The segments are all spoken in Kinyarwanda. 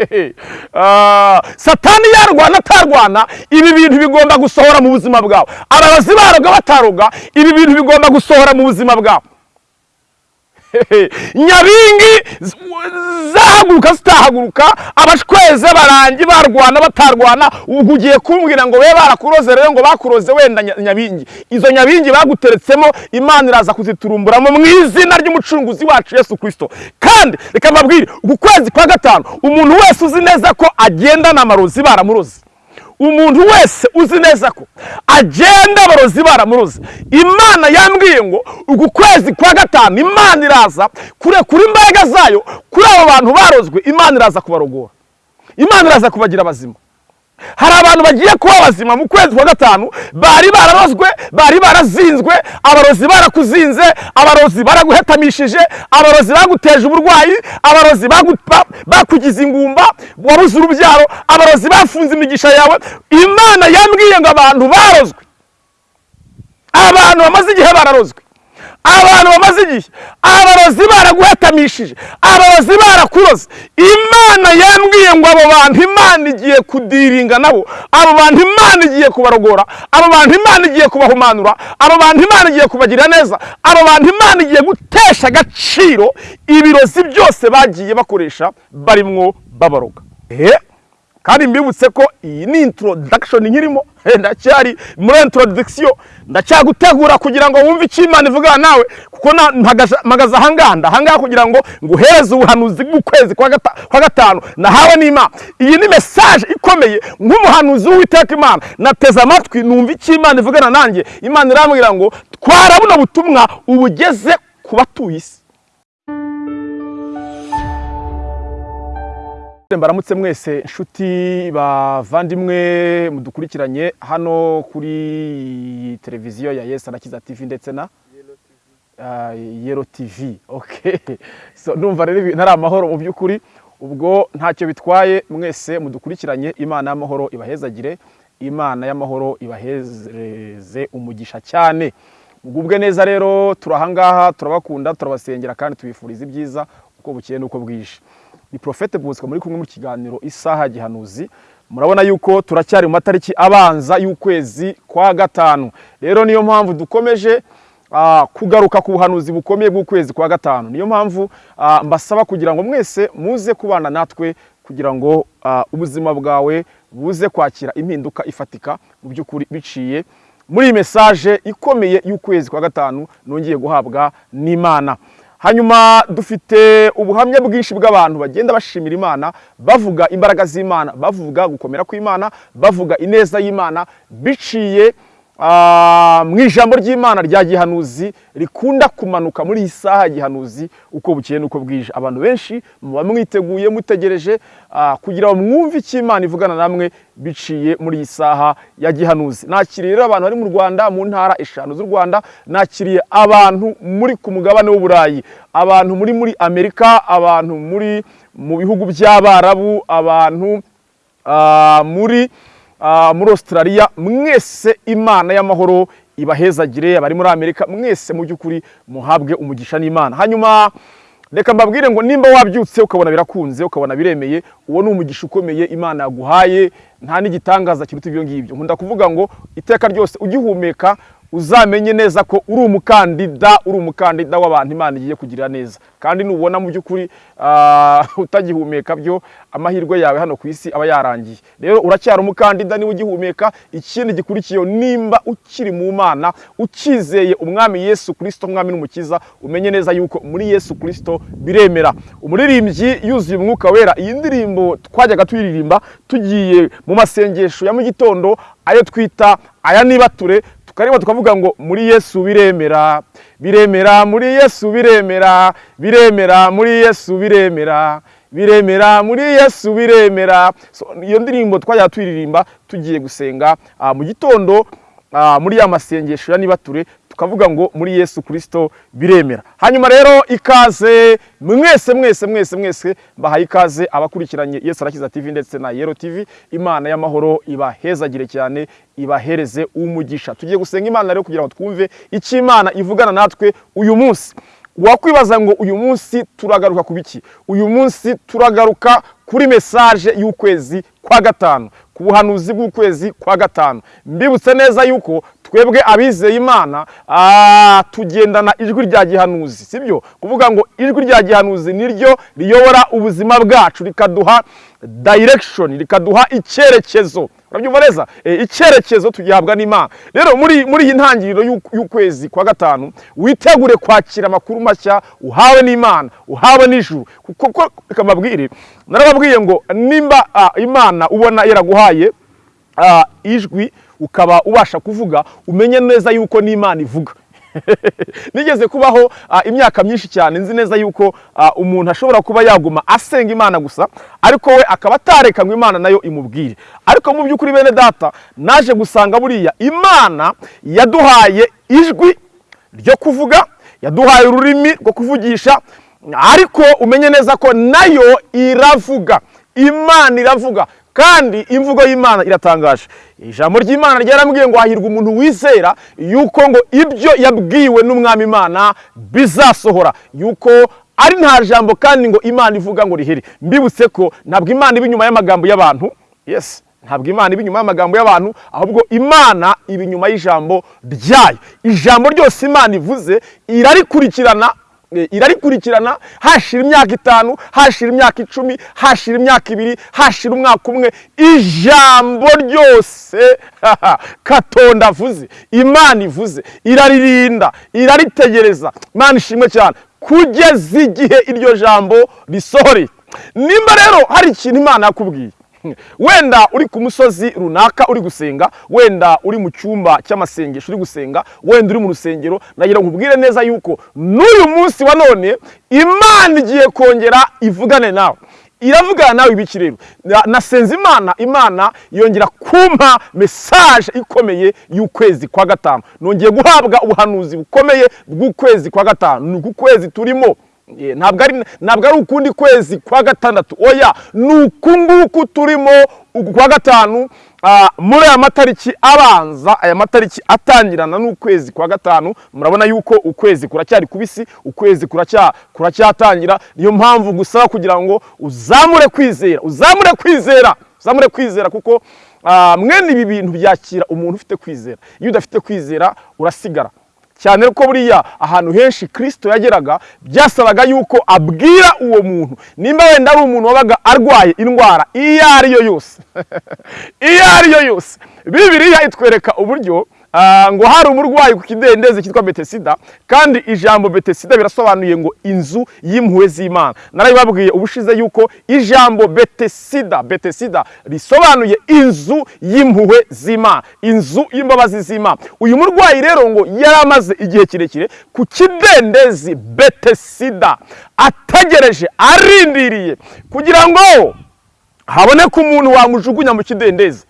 Ah, satani yarwana atarwana. Ibi bintu bigomba gusohora mu buzima bwawe. Abarozi baroga bataroga ibi bintu bigomba gusohora mu buzima bwawe. nyabingi zahaguruka zitahaguruka abashweze barangi barwana batarwana ubwo ugiye kumbwira ngo be barakuroze rero ngo bakuroze wenda nya- nyabingi. Izo nyabingi baguteretsemo imana iraza kuziturumburamo mu izina ry'umucunguzi wacu yesu kirisito kandi reka mbabwire uku kwezi kwa gatanu umuntu wese uzi neza ko agendana amarozi baramuroze. Umuntu wese uzi neza ko agenda abarozi baramuroze imana yambwiye ngo uku kwezi kwa gatanu imana iraza kurekura imbaraga zayo kuri abo bantu barozwe imana iraza kubarogora. Imana iraza kubagira abazima hari abantu bagiye kuba bazima mu kwezi kwa gatanu bari bararozwe bari barazinzwe abarozi barakuzinze abarozi baraguhetamishije abarozi baguteje uburwayi abarozi bakugize ingumba wabuze urubyaro abarozi bafunze imigisha yawe. Imana yambwiye ngo abantu barozwe. Abantu bamaze igihe bararozwe. Abantu bamaze igihe. Abarozi baraguhetamishije abarozi barakuroze. Imana yambwiye ngo abo bantu imana igiye kudiringa nabo. Abo bantu imana igiye kubarogora. Abo bantu imana igiye kubahumanura. Abo bantu imana igiye kubagirira neza. Abo bantu imana igiye gutesha agaciro ibirozi byose bagiye bakoresha barimwo babaroga kandi mbibutse ko iyi ni introduction nkirimo. Ndacyari muri introduction. Ndacyagutegura kugira ngo wumve icyo imana ivugana nawe kuko mpagaze- ahangaha ndahangaha kugira ngo nguhereze ubuhanuzi bw'ukwezi kwa gatanu. Nahawe n'imana. Iyi ni message ikomeye nk'umuhanuzi w'uwiteka imana. Nateze amatwi numva icyo imana ivugana nanjye. Imana irambwira ngo twara buno butumwa ubugeze ku batuye isi. Baramutse mwese nshuti bavandimwe mudukurikiranye hano kuri televiziyo ya Yes Arakiza TV ndetse na Ah, Yero TV okay so ndumva rero ibintu ari amahoro mu by'ukuri ubwo ntacyo bitwaye mwese mudukurikiranye imana y'amahoro ibahezagire imana y'amahoro ibahezeze umugisha cyane. Mugubwe neza rero turahangaha turabakunda turabasengera kandi tubifuriza ibyiza uko bukeye n'uko bwije. Ni Prophete Bosco muri kumwe mu kiganiro isaha gihanuzi. Murabona yuko turacyari mu matariki abanza y'ukwezi kwa gatanu. Rero niyo mpamvu dukomeje ah, kugaruka ku buhanuzi bukomeye bw'ukwezi kwa gatanu. Niyo mpamvu ah, mbasaba kugira ngo mwese muze kubana natwe kugira ngo ah, ubuzima bwawe buze kwakira impinduka ifatika mu by'ukuri biciye muri iyi mesaje ikomeye y'ukwezi kwa gatanu nongeye guhabwa n'imana. Hanyuma dufite ubuhamya bwinshi bw'abantu bagenda bashimira imana bavuga imbaraga z'imana bavuga gukomera kw'imana bavuga ineza y'imana biciye mu ijambo ry'imana rya gihanuzi rikunda kumanuka muri iyi saha gihanuzi uko bukeye n'uko bwije. Abantu benshi muba mwiteguye mutegereje ah, kugira ngo mwumve icyo imana ivugana namwe biciye muri iyi saha ya gihanuzi. Nakiriye rero abantu bari mu rwanda mu ntara eshanu z'u rwanda nakiriye abantu muri ku mugabane w'uburayi. Abantu muri muri amerika abantu muri mu bihugu by'abarabu abantu ah, muri ah, muri australia mwese imana y'amahoro ibahezagire abari muri amerika mwese mu by'ukuri muhabwe umugisha n'imana. Hanyuma reka mbabwire ngo nimba wabyutse ukabona birakunze ukabona biremeye uwo ni umugisha ukomeye imana yaguhaye nta n'igitangaza kiruta ibyo ngibyo. Nkunda kuvuga ngo iteka ryose ugihumeka uzamenye neza ko uri umukandida uri umukandida w'abantu imana igiye kugirira neza. Kandi nubona mu by'ukuri ah, utagihumeka byo amahirwe yawe hano ku isi aba yarangiye. Rero uracyari umukandida niba ugihumeka ikindi gikurikiyeho nimba ukiri mu mana ukizeye umwami yesu kirisito umwami n'umukiza umenye neza yuko muri yesu kirisito biremera. Umuririmbyi yuzuye umwuka wera iyi ndirimbo twajyaga tuyiririmba tugiye mu masengesho ya mu gitondo ayo twita aya nibature tukareba tukavuga ngo muri yesu biremera biremera muri yesu biremera biremera muri yesu biremera biremera muri yesu biremera. Iyo ndirimbo twajyaga tuyiririmba tugiye gusenga ah, mu gitondo ah, muri ya masengesho ya nibature tukavuga ngo muri yesu kirisito biremera. Hanyuma rero ikaze mwese mwese mwese mwese mbahaye ikaze abakurikiranye. Yesu arakiza tv ndetse na yero tv. Imana y'amahoro ibahezagire cyane ibahereze umugisha. Tugiye gusenga imana rero kugira ngo twumve icyo imana ivugana natwe uyu munsi. Wakwibaza ngo uyu munsi turagaruka ku biki? Uyu munsi turagaruka kuri mesaje y'ukwezi kwa gatanu ku buhanuzi bw'ukwezi kwa gatanu. Mbibutse neza yuko twebwe abizeye imana ah, tugendana ijwi rya gihanuzi sibyo? Kuvuga ngo ijwi rya gihanuzi niryo riyobora ubuzima bwacu rikaduha direction rikaduha icyerekezo. Urabyumva neza e, icyerekezo tugihabwa n'imana rero muri muri iyi ntangiriro y'u- y'ukwezi kwa gatanu witegure kwakira amakuru mashya uhawe n'imana uhawe n'ijuru. Kuko reka mbabwire narababwiye ngo nimba imana ubona yaraguhaye ijwi ukaba ubasha kuvuga umenye neza yuko n'imana ivuga. nigeze kubaho ah, imyaka myinshi cyane. Nzi neza yuko ah, umuntu ashobora kuba yaguma asenga imana gusa ariko we akaba atareka ngo imana na yo imubwire. Ariko mu by'ukuri bene data naje gusanga buriya imana yaduhaye ijwi ryo kuvuga yaduhaye ururimi rwo kuvugisha ariko umenye neza ko na yo iravuga. Imana iravuga. Kandi imvugo y'imana iratangaje. Ijambo ry'imana ryaramubwiye ngo hahirwa umuntu wizera yuko ngo ibyo yabwiwe n'umwami imana bizasohora. Yuko ari nta jambo kandi ngo imana ivuga ngo rihere mbibutse ko ntabwo imana iba inyuma y'amagambo y'abantu. Yes ntabwo imana iba inyuma y'amagambo y'abantu ahubwo imana iba inyuma y'ijambo ryayo. Ijambo ryose imana ivuze irarikurikirana irarikurikirana hashira imyaka itanu hashira imyaka icumi hashira imyaka ibiri hashira umwaka umwe. Ijambo ryose katonda avuze imana ivuze iraririnda iraritegereza. Imana ishimwe cyane. Kugeza igihe iryo jambo risohoreye nimba rero hari ikintu imana yakubwiye wenda uri ku musozi runaka uri gusenga wenda uri mu cyumba cy'amasengesho uri gusenga wenda uri mu rusengero nagira ngo nkubwire neza yuko n'uyu munsi wa none imana igiye kongera ivugane nawe. Iravugana nawe ibiki rero? Na- nasenze imana imana yongera kumpa mesaje ikomeye y'ukwezi kwa gatanu. Nongeye guhabwa ubuhanuzi bukomeye bw'ukwezi kwa gatanu. Ni uku kwezi turimo. Ntabwo ari ukundi kwezi kwa gatandatu. Oya ni uku nguku turimo kwa gatanu. Ah, muri aya matariki abanza aya matariki atangirana n'ukwezi kwa gatanu murabona yuko ukwezi kuracyari kubisi ukwezi kuracya kuracyatangira. Niyo mpamvu gusaba kugira ngo uzamure kwizera uzamure kwizera uzamure kwizera kuko ah, mwene ibi bintu byakira umuntu ufite kwizera. Iyo udafite kwizera urasigara. Cyane ko buriya ahantu henshi kirisito yageraga byasabaga yuko abwira uwo muntu. Nimba wenda ari umuntu wabaga arwaye indwara iyo ari yo yose. Iyo ari yo yose. Bibiriya itwereka uburyo ngo hari umurwayi ku kidendezi cyitwa betesida kandi ijambo betesida birasobanuye ngo inzu y'impuhwe z'imana. Narabibabwiye ubushize yuko ijambo betesida betesida risobanuye inzu y'impuhwe z'imana inzu y'imbabazi z'imana. Uyu murwayi rero ngo yari amaze igihe kirekire ku kidendezi betesida ategereje arindiriye kugira ngo haboneka umuntu wamujugunya mu kidendezi.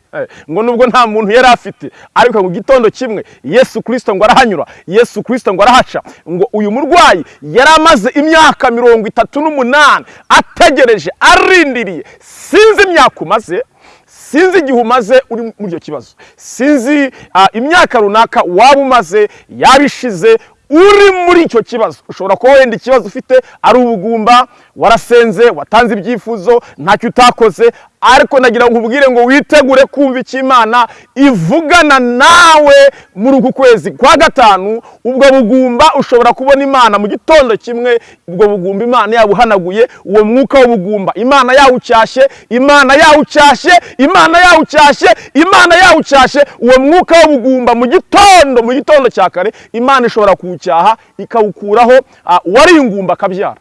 Ngo nubwo nta muntu yari afite. Ariko mu gitondo kimwe yesu kirisito ngo arahanyura yesu kirisito ngo arahaca. Ngo uyu murwayi yari amaze imyaka mirongo itatu n'umunani ategereje arindiriye. Sinzi imyaka umaze sinzi igihe umaze uri muri icyo kibazo. Sinzi ah, imyaka runaka waba umaze yaba ishize uri muri icyo kibazo. Ushobora kuba wenda ikibazo ufite ari ubugumba warasenze watanze ibyifuzo ntacyo utakoze ariko nagira ngo nkubwire ngo witegure kumva icyo imana ivugana nawe muri uku kwezi kwa gatanu ubwo bugumba ushobora kubona imana mu gitondo kimwe ubwo bugumba imana yabuhanaguye uwo mwuka w'ubugumba imana yawucyashye imana yawucyashye imana yawucyashye imana yawucyashye uwo mwuka w'ubugumba mu gitondo mu gitondo cya kare imana ishobora kuwucyaha ikawukuraho ah, uwari ingumba akabyara.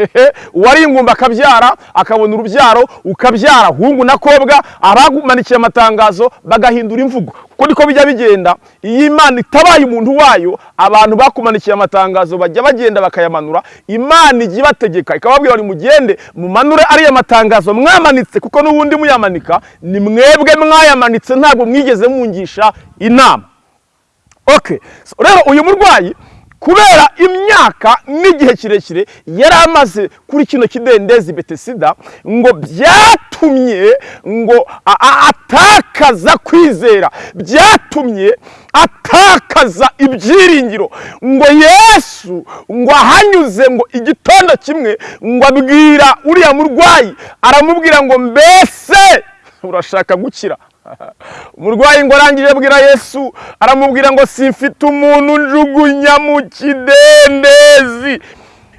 uwari ingumba akabyara akabona urubyaro ukabyara. Hungu na kobwa abamanikiye amatangazo bagahindura imvugo. Kuko niko bijya bigenda iyo imana itabaye umuntu wayo abantu bakumanikiye amatangazo bajya bagenda bakayamanura. Imana ijya ibategeka ikababwira ngo mugende mumanure ariya matangazo mwamanitse kuko n'ubundi muyamanika ni mwebwe mwayamanitse ntabwo mwigeze mungisha inama. So, rero uyu murwayi kubera imyaka n'igihe kirekire yari amaze kuri kino kidendezi betesida ngo byatu byatumye ngo atakaza kwizera byatumye atakaza ibyiringiro ngo yesu ngo ahanyuze ngo igitondo kimwe ngo abwira uriya murwayi aramubwira ngo mbese urashaka gukira? umurwayi ngo arangije abwira yesu aramubwira ngo simfite umuntu njugunya mu kidendezi.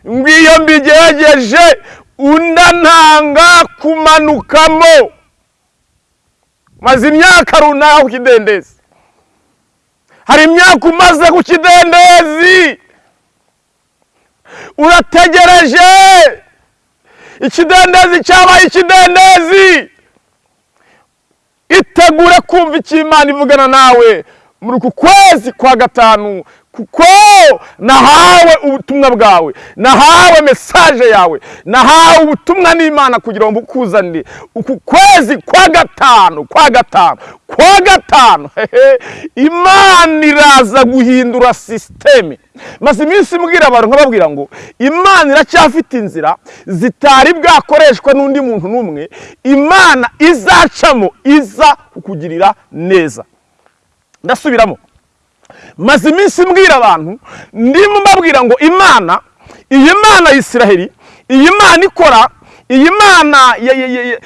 Ngo iyo mbigerageje undananga kumanukamo. Maze imyaka runaka ku kidendezi. Hari imyaka umaze ku kidendezi. Urategereje? Ikidendezi cyabaye ikidendezi. Itegure kumva icyo imana ivugana nawe. Muri uku kwezi kwa gatanu kuko nahawe ubutumwa bwawe. Nahawe mesaje yawe. Nahawe ubutumwa n'imana kugira ngo bukuzanire uku kwezi kwa gatanu kwa gatanu kwa gatanu. Imana iraza guhindura sisiteme maze iminsi mbwira abantu nkababwira ngo imana iracyafite inzira zitari bwakoreshwa n'undi muntu n'umwe. Imana izacamo iza kukugirira neza. Ndasubiramo. Maze iminsi mbwira abantu ndimo mbabwira ngo imana iyi mana ya isiraheli iyi mana ikora iyi mana ya- ya- ya- ya-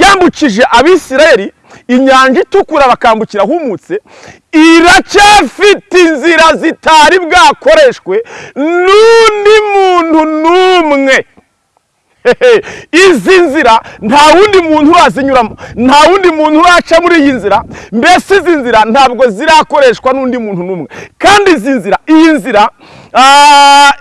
yambukije abisiraheli inyanja itukura bakambukira ahumutse iracyafite inzira zitari bwakoreshwe n'undi muntu n'umwe. izi nzira nta wundi muntu urazinyuramo nta wundi muntu uraca muri iyi nzira. Mbese izi nzira ntabwo zirakoreshwa n'undi muntu n'umwe. Kandi izi nzira iyi nzira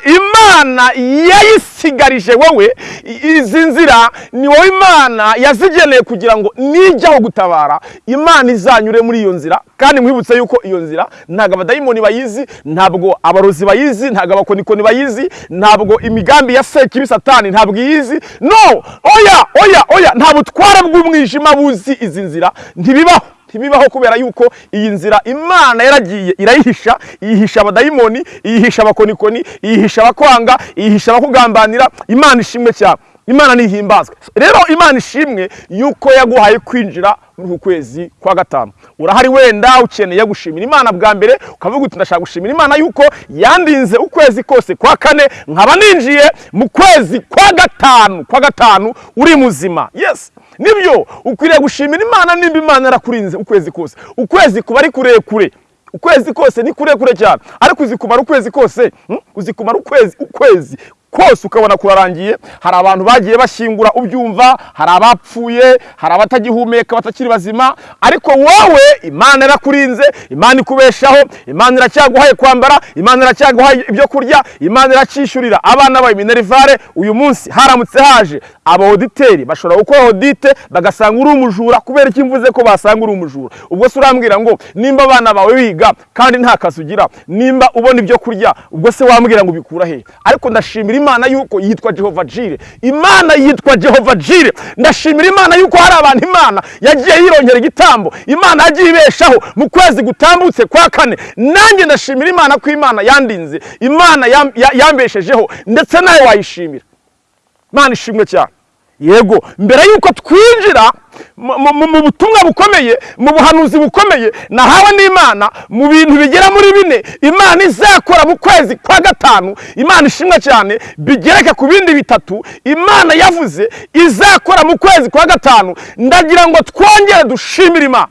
imana yayisigarije wowe. Izi nzira ni wowe imana yazigeneye kugira ngo nijyaho gutabara. Imana izanyure muri iyo nzira. Kandi mwibutse yuko iyo nzira ntabwo abadayimoni bayizi ntabwo abarozi bayizi ntabwo abakonikoni bayizi ntabwo imigambi ya sekibi satani ntabwo iyizi. No! Oya! Oya! Oya! Nta butware bw'umwijima buzi izi nzira. Ntibibaho. Ntibibaho kubera yuko iyi nzira imana yaragiye irayihisha iyihisha abadayimoni iyihisha abakonikoni iyihisha abakwanga iyihisha abakugambanira. Imana ishimwe cyane. Imana nihimbazwe rero imana ishimwe yuko yaguhaye kwinjira muri uku kwezi kwa gatanu. Urahari wenda ukeneye gushimira imana bwa mbere ukavuga uti ndashaka gushimira imana yuko yandinze ukwezi kose kwa kane nkaba ninjiye mu kwezi kwa gatanu kwa gatanu uri muzima. Yes. Nibyo ukwiriye gushimira imana nimba imana yarakurinze ukwezi kose. Ukwezi kuba ari kurekure. Ukwezi kose ni kurekure cyane. Ariko uzi kumara ukwezi kose hmm? uzi kumara ukwezi ukwezi kose ukabona kurarangiye hari abantu bagiye bashyingura ubyumva hari abapfuye hari abatagihumeka batakiri bazima ariko wowe imana yarakurinze imana ikubeshaho imana iracyaguhaye kwambara imana iracyaguhaye ibyo kurya imana iracyishyurira abana bawe minerivare uyu munsi haramutse haje. Abaoditeri bashobora gukora odite bagasanga uri umujura kubera iki mvuze ko basanga uri umujura. Ubwo se urambwira ngo nimba abana bawe biga kandi nta kazi ugira nimba ubona ibyo kurya ubwo se wambwira ngo ubikura he ariko ndashimira imana yuko yitwa jehova jire imana yitwa jehova jire ndashimira imana yuko hari abantu imana yagiye yirongera igitambo. Imana yagiye ibeshaho mu kwezi gutambutse kwa kane. Nanjye ndashimira imana ko imana yandinze. Imana yam- ya- yambeshejeho. Ndetse nawe wayishimira. Imana ishimwe cyane. Yego mbere y'uko twinjira mu- butumwa bukomeye mu buhanuzi bukomeye nahawe n'imana mu bintu bigera muri bine imana izakora mu kwezi kwa gatanu imana ishimwe cyane bigereke ku bindi bitatu imana yavuze izakora mu kwezi kwa gatanu. Ndagira ngo twongere dushimire imana.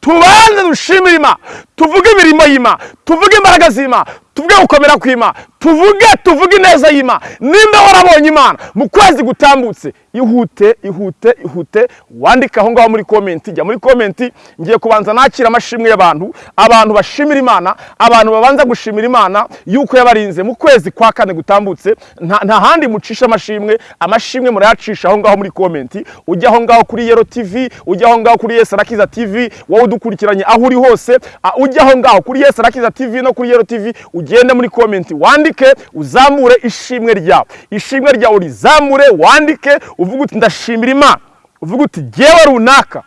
Tubanze dushimire imana. Tuvuge imirimo y'imana. Tuvuge imbaraga z'imana. Tuvuge gukomera kw'imana. Tuvuge tuvuge ineza y'imana. Nimba warabonye imana mu kwezi gutambutse ihute ihute ihute wandike aho ngaho muri komenti jya muri komenti ngiye kubanza nakira amashimwe y'abantu abantu bashimira imana abantu babanza gushimira imana yuko yabarinze mu kwezi kwa kane gutambutse. Nta handi mucisha amashimwe amashimwe murayacisha aho ngaho muri komenti ujya aho ngaho kuri yero tv ujya aho ngaho kuri yesi arakiza tv wowe udukurikiranye aho uri hose. Ujya aho ngaho kuri yesi arakiza tv no kuri yero tv ugende muri komenti wandike uzamure ishimwe ryawe ishimwe ryawe urizamure wandike uvuge uti ndashimira imana. Uvuge uti jyewe runaka.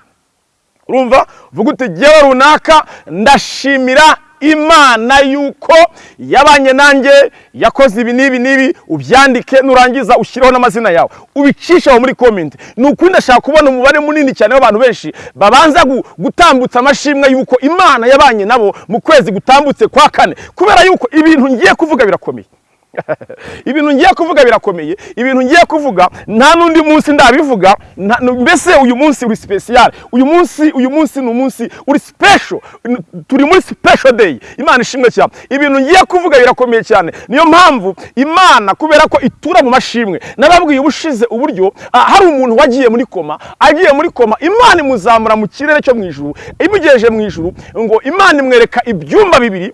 Urumva? Uvuga uti jyewe runaka ndashimira imana yuko yabanye nanjye yakoze ibi n'ibi n'ibi ubyandike nurangiza ushyireho n'amazina yawe. Ubicishe aho muri komenti ni ukuri ndashaka kubona umubare munini cyane w'abantu benshi babanza gu- gutambutsa amashimwe yuko imana yabanye nabo mu kwezi gutambutse kwa kane. Kubera yuko ibintu ngiye kuvuga birakomeye. ibintu ngiye kuvuga birakomeye. Ibintu ngiye kuvuga nta n'undi munsi ndabivuga. Mbese uyu munsi uri special. Uyu munsi uyu munsi ni umunsi uri N- turi muri special day. Imana ishimwe cyane. Ibintu ngiye kuvuga birakomeye cyane. Niyo mpamvu imana kubera ko itura mu mashimwe nababwiye ubushize uburyo hari umuntu wagiye muri koma agiye muri koma imana imuzamura mu kirere cyo mu ijuru imugejeje mu ijuru ngo imana imwereka ibyumba bibiri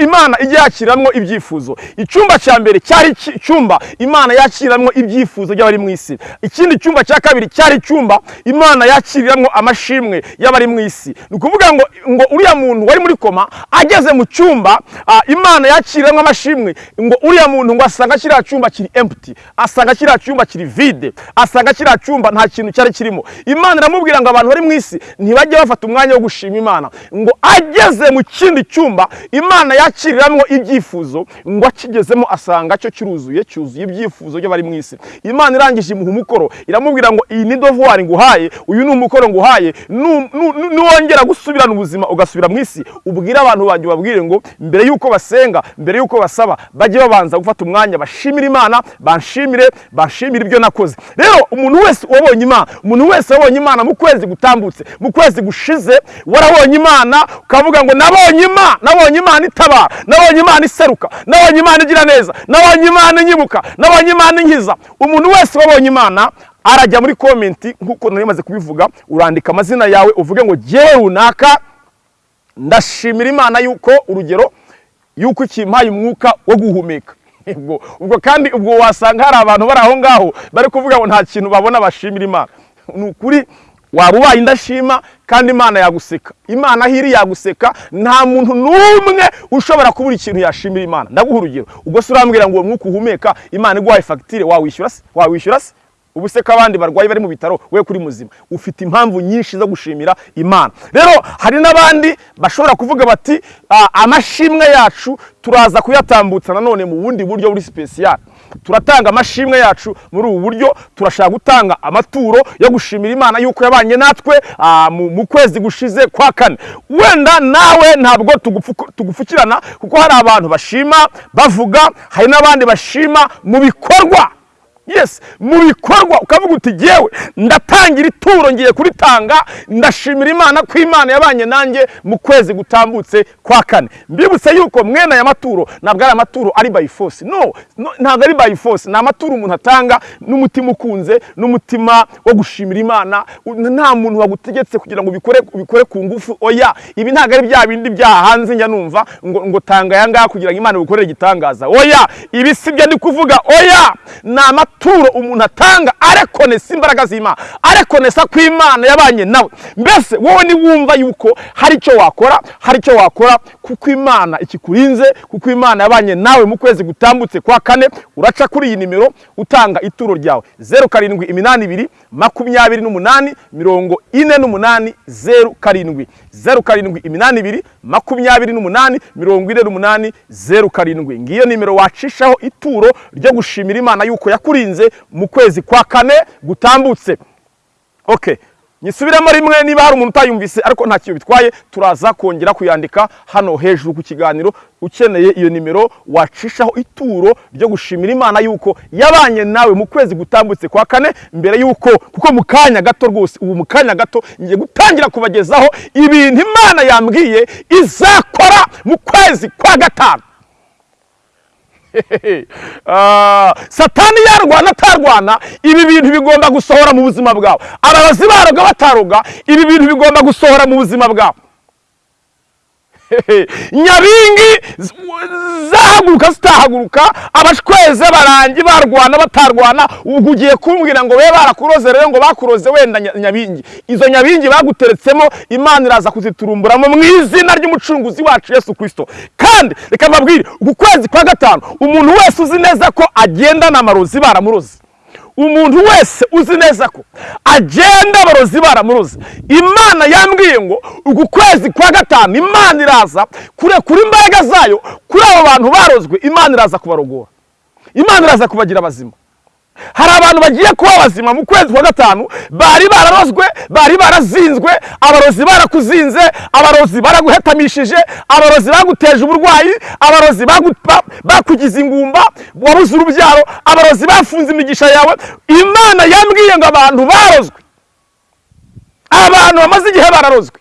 imana ijya ibyifuzo. Icyumba cya mbere cyari icyumba imana yakiramwo ibyifuzo by'abari mu isi. Ikindi cyumba cya kabiri cyari icyumba imana yakiriramwo amashimwe y'abari mu isi. Ni ukuvuga ngo ngo uriya muntu wari muri koma ageze mu cyumba imana yakiriramwo amashimwe ngo uriya muntu ngo asanga kiriya cyumba kiri empty asanga kiriya cyumba kiri vide asanga kiriya cyumba nta kintu cyari kirimo. Imana iramubwira ngo abantu bari mu isi ntibajye bafata umwanya wo gushima imana. Ngo ageze mu kindi cyumba imana yakiriramwo ibyifuzo ngo akigezemo asanga cyo kiruzuye cyuzuye ibyifuzo by'abari mu isi. Imana irangije imuha umukoro iramubwira ngo iyi ni dovuwari nguhaye uyu ni umukoro nguhaye. Nu- nu- nu- nuwongera gusubirana ubuzima ugasubira mu isi. Ubwire abantu banjye ubabwire ngo mbere y'uko basenga mbere y'uko basaba bajye babanza gufata umwanya bashimire imana banshimire banshimire ibyo nakoze. Rero umuntu wese wabonye imana umuntu wese wabonye imana mu kwezi gutambutse mu kwezi gushize warabonye imana ukavuga ngo nabonye imana nabonye imana itabara nabonye imana iseruka nabonye imana igira neza. Nabonye imana inyibuka nabonye imana inkiza. Umuntu wese wabonye imana arajya muri komenti nk'uko nari maze kubivuga urandika amazina yawe uvuge ngo jyewe runaka ndashimira imana yuko urugero yuko ikimpaye umwuka wo guhumeka. Ubwo kandi ubwo wasanga hari abantu bari aho ngaho bari kuvuga ngo nta kintu babona bashimira imana. Ni ukuri waba ubaye indashima kandi imana yaguseka. Imana aho iri yaguseka nta muntu n'umwe ushobora kubura ikintu yashimira imana. Ndaguha urugero. Ubwo se urambwira ngo uwo mwuka uhumeka imana iguhaye fagitire wawishyura se? Wawishyura se? Ubu se ko abandi barwayi bari mu bitaro we kuri muzima. Ufite impamvu nyinshi zo gushimira imana. Rero hari n'abandi bashobora kuvuga bati "Ah, amashimwe yacu turaza kuyatambutsa nanone mu bundi buryo buri sipesiyali turatanga amashimwe yacu muri ubu buryo turashaka gutanga amaturo yo gushimira imana yuko yabanye natwe ah, mu kwezi gushize kwa kane. Wenda nawe ntabwo tugupfu- tugupfukirana kuko hari abantu bashima bavuga hari n'abandi bashima mu bikorwa. Yes mu bikorwa ukavuga uti jyewe ndatangira ituro ngiye kuritanga ndashimira imana ko imana yabanye nanjye mu kwezi gutambutse kwa kane. Mbibutse yuko mwene aya maturo ntabwo ari amaturo ari by force. No, ntabwo ari by force. Ni amaturo umuntu atanga n'umutima ukunze n'umutima wo gushimira imana. Nta muntu wagutegetse kugira ngo ubikore ku ngufu. Oya ibi ntabwo ari bya bindi byaha hanze njya numva ngo tanga aya ngaya kugira ngo imana igukorere igitangaza. Oya ibi si byo ndi kuvuga. Oya ni amaturo umuntu atanga arekonesa imbaraga z'imana arekonesa ko imana yabanye nawe. Mbese wowe niwumva yuko hari icyo wakora hari icyo wakora kuko imana ikikurinze kuko imana yabanye nawe mu kwezi gutambutse kwa kane uraca kuri iyi nimero utanga ituro ryawe. Zeru karindwi iminani ibiri makumyabiri n'umunani mirongo ine n'umunani zeru karindwi. Zeru karindwi iminani ibiri makumyabiri n'umunani mirongo ine n'umunani zeru karindwi. Ngiyo nimero wacishaho ituro ryo gushimira imana yuko yakurinze mu kwezi kwa kane gutambutse. Okay nyisubiremo rimwe niba hari umuntu utayumvise ariko nta kintu bitwaye. Turaza kongera kuyandika hano hejuru ku kiganiro. Ukeneye iyo nimero wacishaho ituro ryo gushimira imana yuko yabanye nawe mu kwezi gutambutse kwa kane mbere yuko kuko mu kanya gato rwose ubu mu kanya gato ngiye gutangira kubagezaho ibintu imana yambwiye izakora mu kwezi kwa gatanu. satani yarwana atarwana. Ibi bintu bigomba gusohora mu buzima bwawe. Abarozi baroga bataroga ibi bintu bigomba gusohora mu buzima bwawe. nyabingi zahaguruka zitahaguruka abashweze barangi barwana batarwana ubwo ugiye kumbwira ngo be barakuroze rero ngo bakuroze wenda nya- nyabingi. Izo nyabingi baguteretsemo imana iraza kuziturumburamo mu izina ry'umucunguzi wacu yesu kirisito kandi reka mbabwire uku kwezi kwa gatanu umuntu wese uzi neza ko agendana amarozi baramuroze. Umuntu wese uzi neza ko agenda abarozi baramuroze imana yambwiye ngo uku kwezi kwa gatanu imana iraza kurekura imbaraga zayo kuri abo bantu barozwe imana iraza kubarogora. Imana iraza kubagira bazima hari abantu bagiye kuba bazima mu kwezi kwa gatanu bari bararozwe bari barazinzwe abarozi barakuzinze abarozi baraguhetamishije abarozi baguteje uburwayi abarozi bakugize ingumba wabuze urubyaro abarozi bafunze imigisha yawe. Imana yambwiye ngo abantu barozwe. Abantu bamaze igihe bararozwe.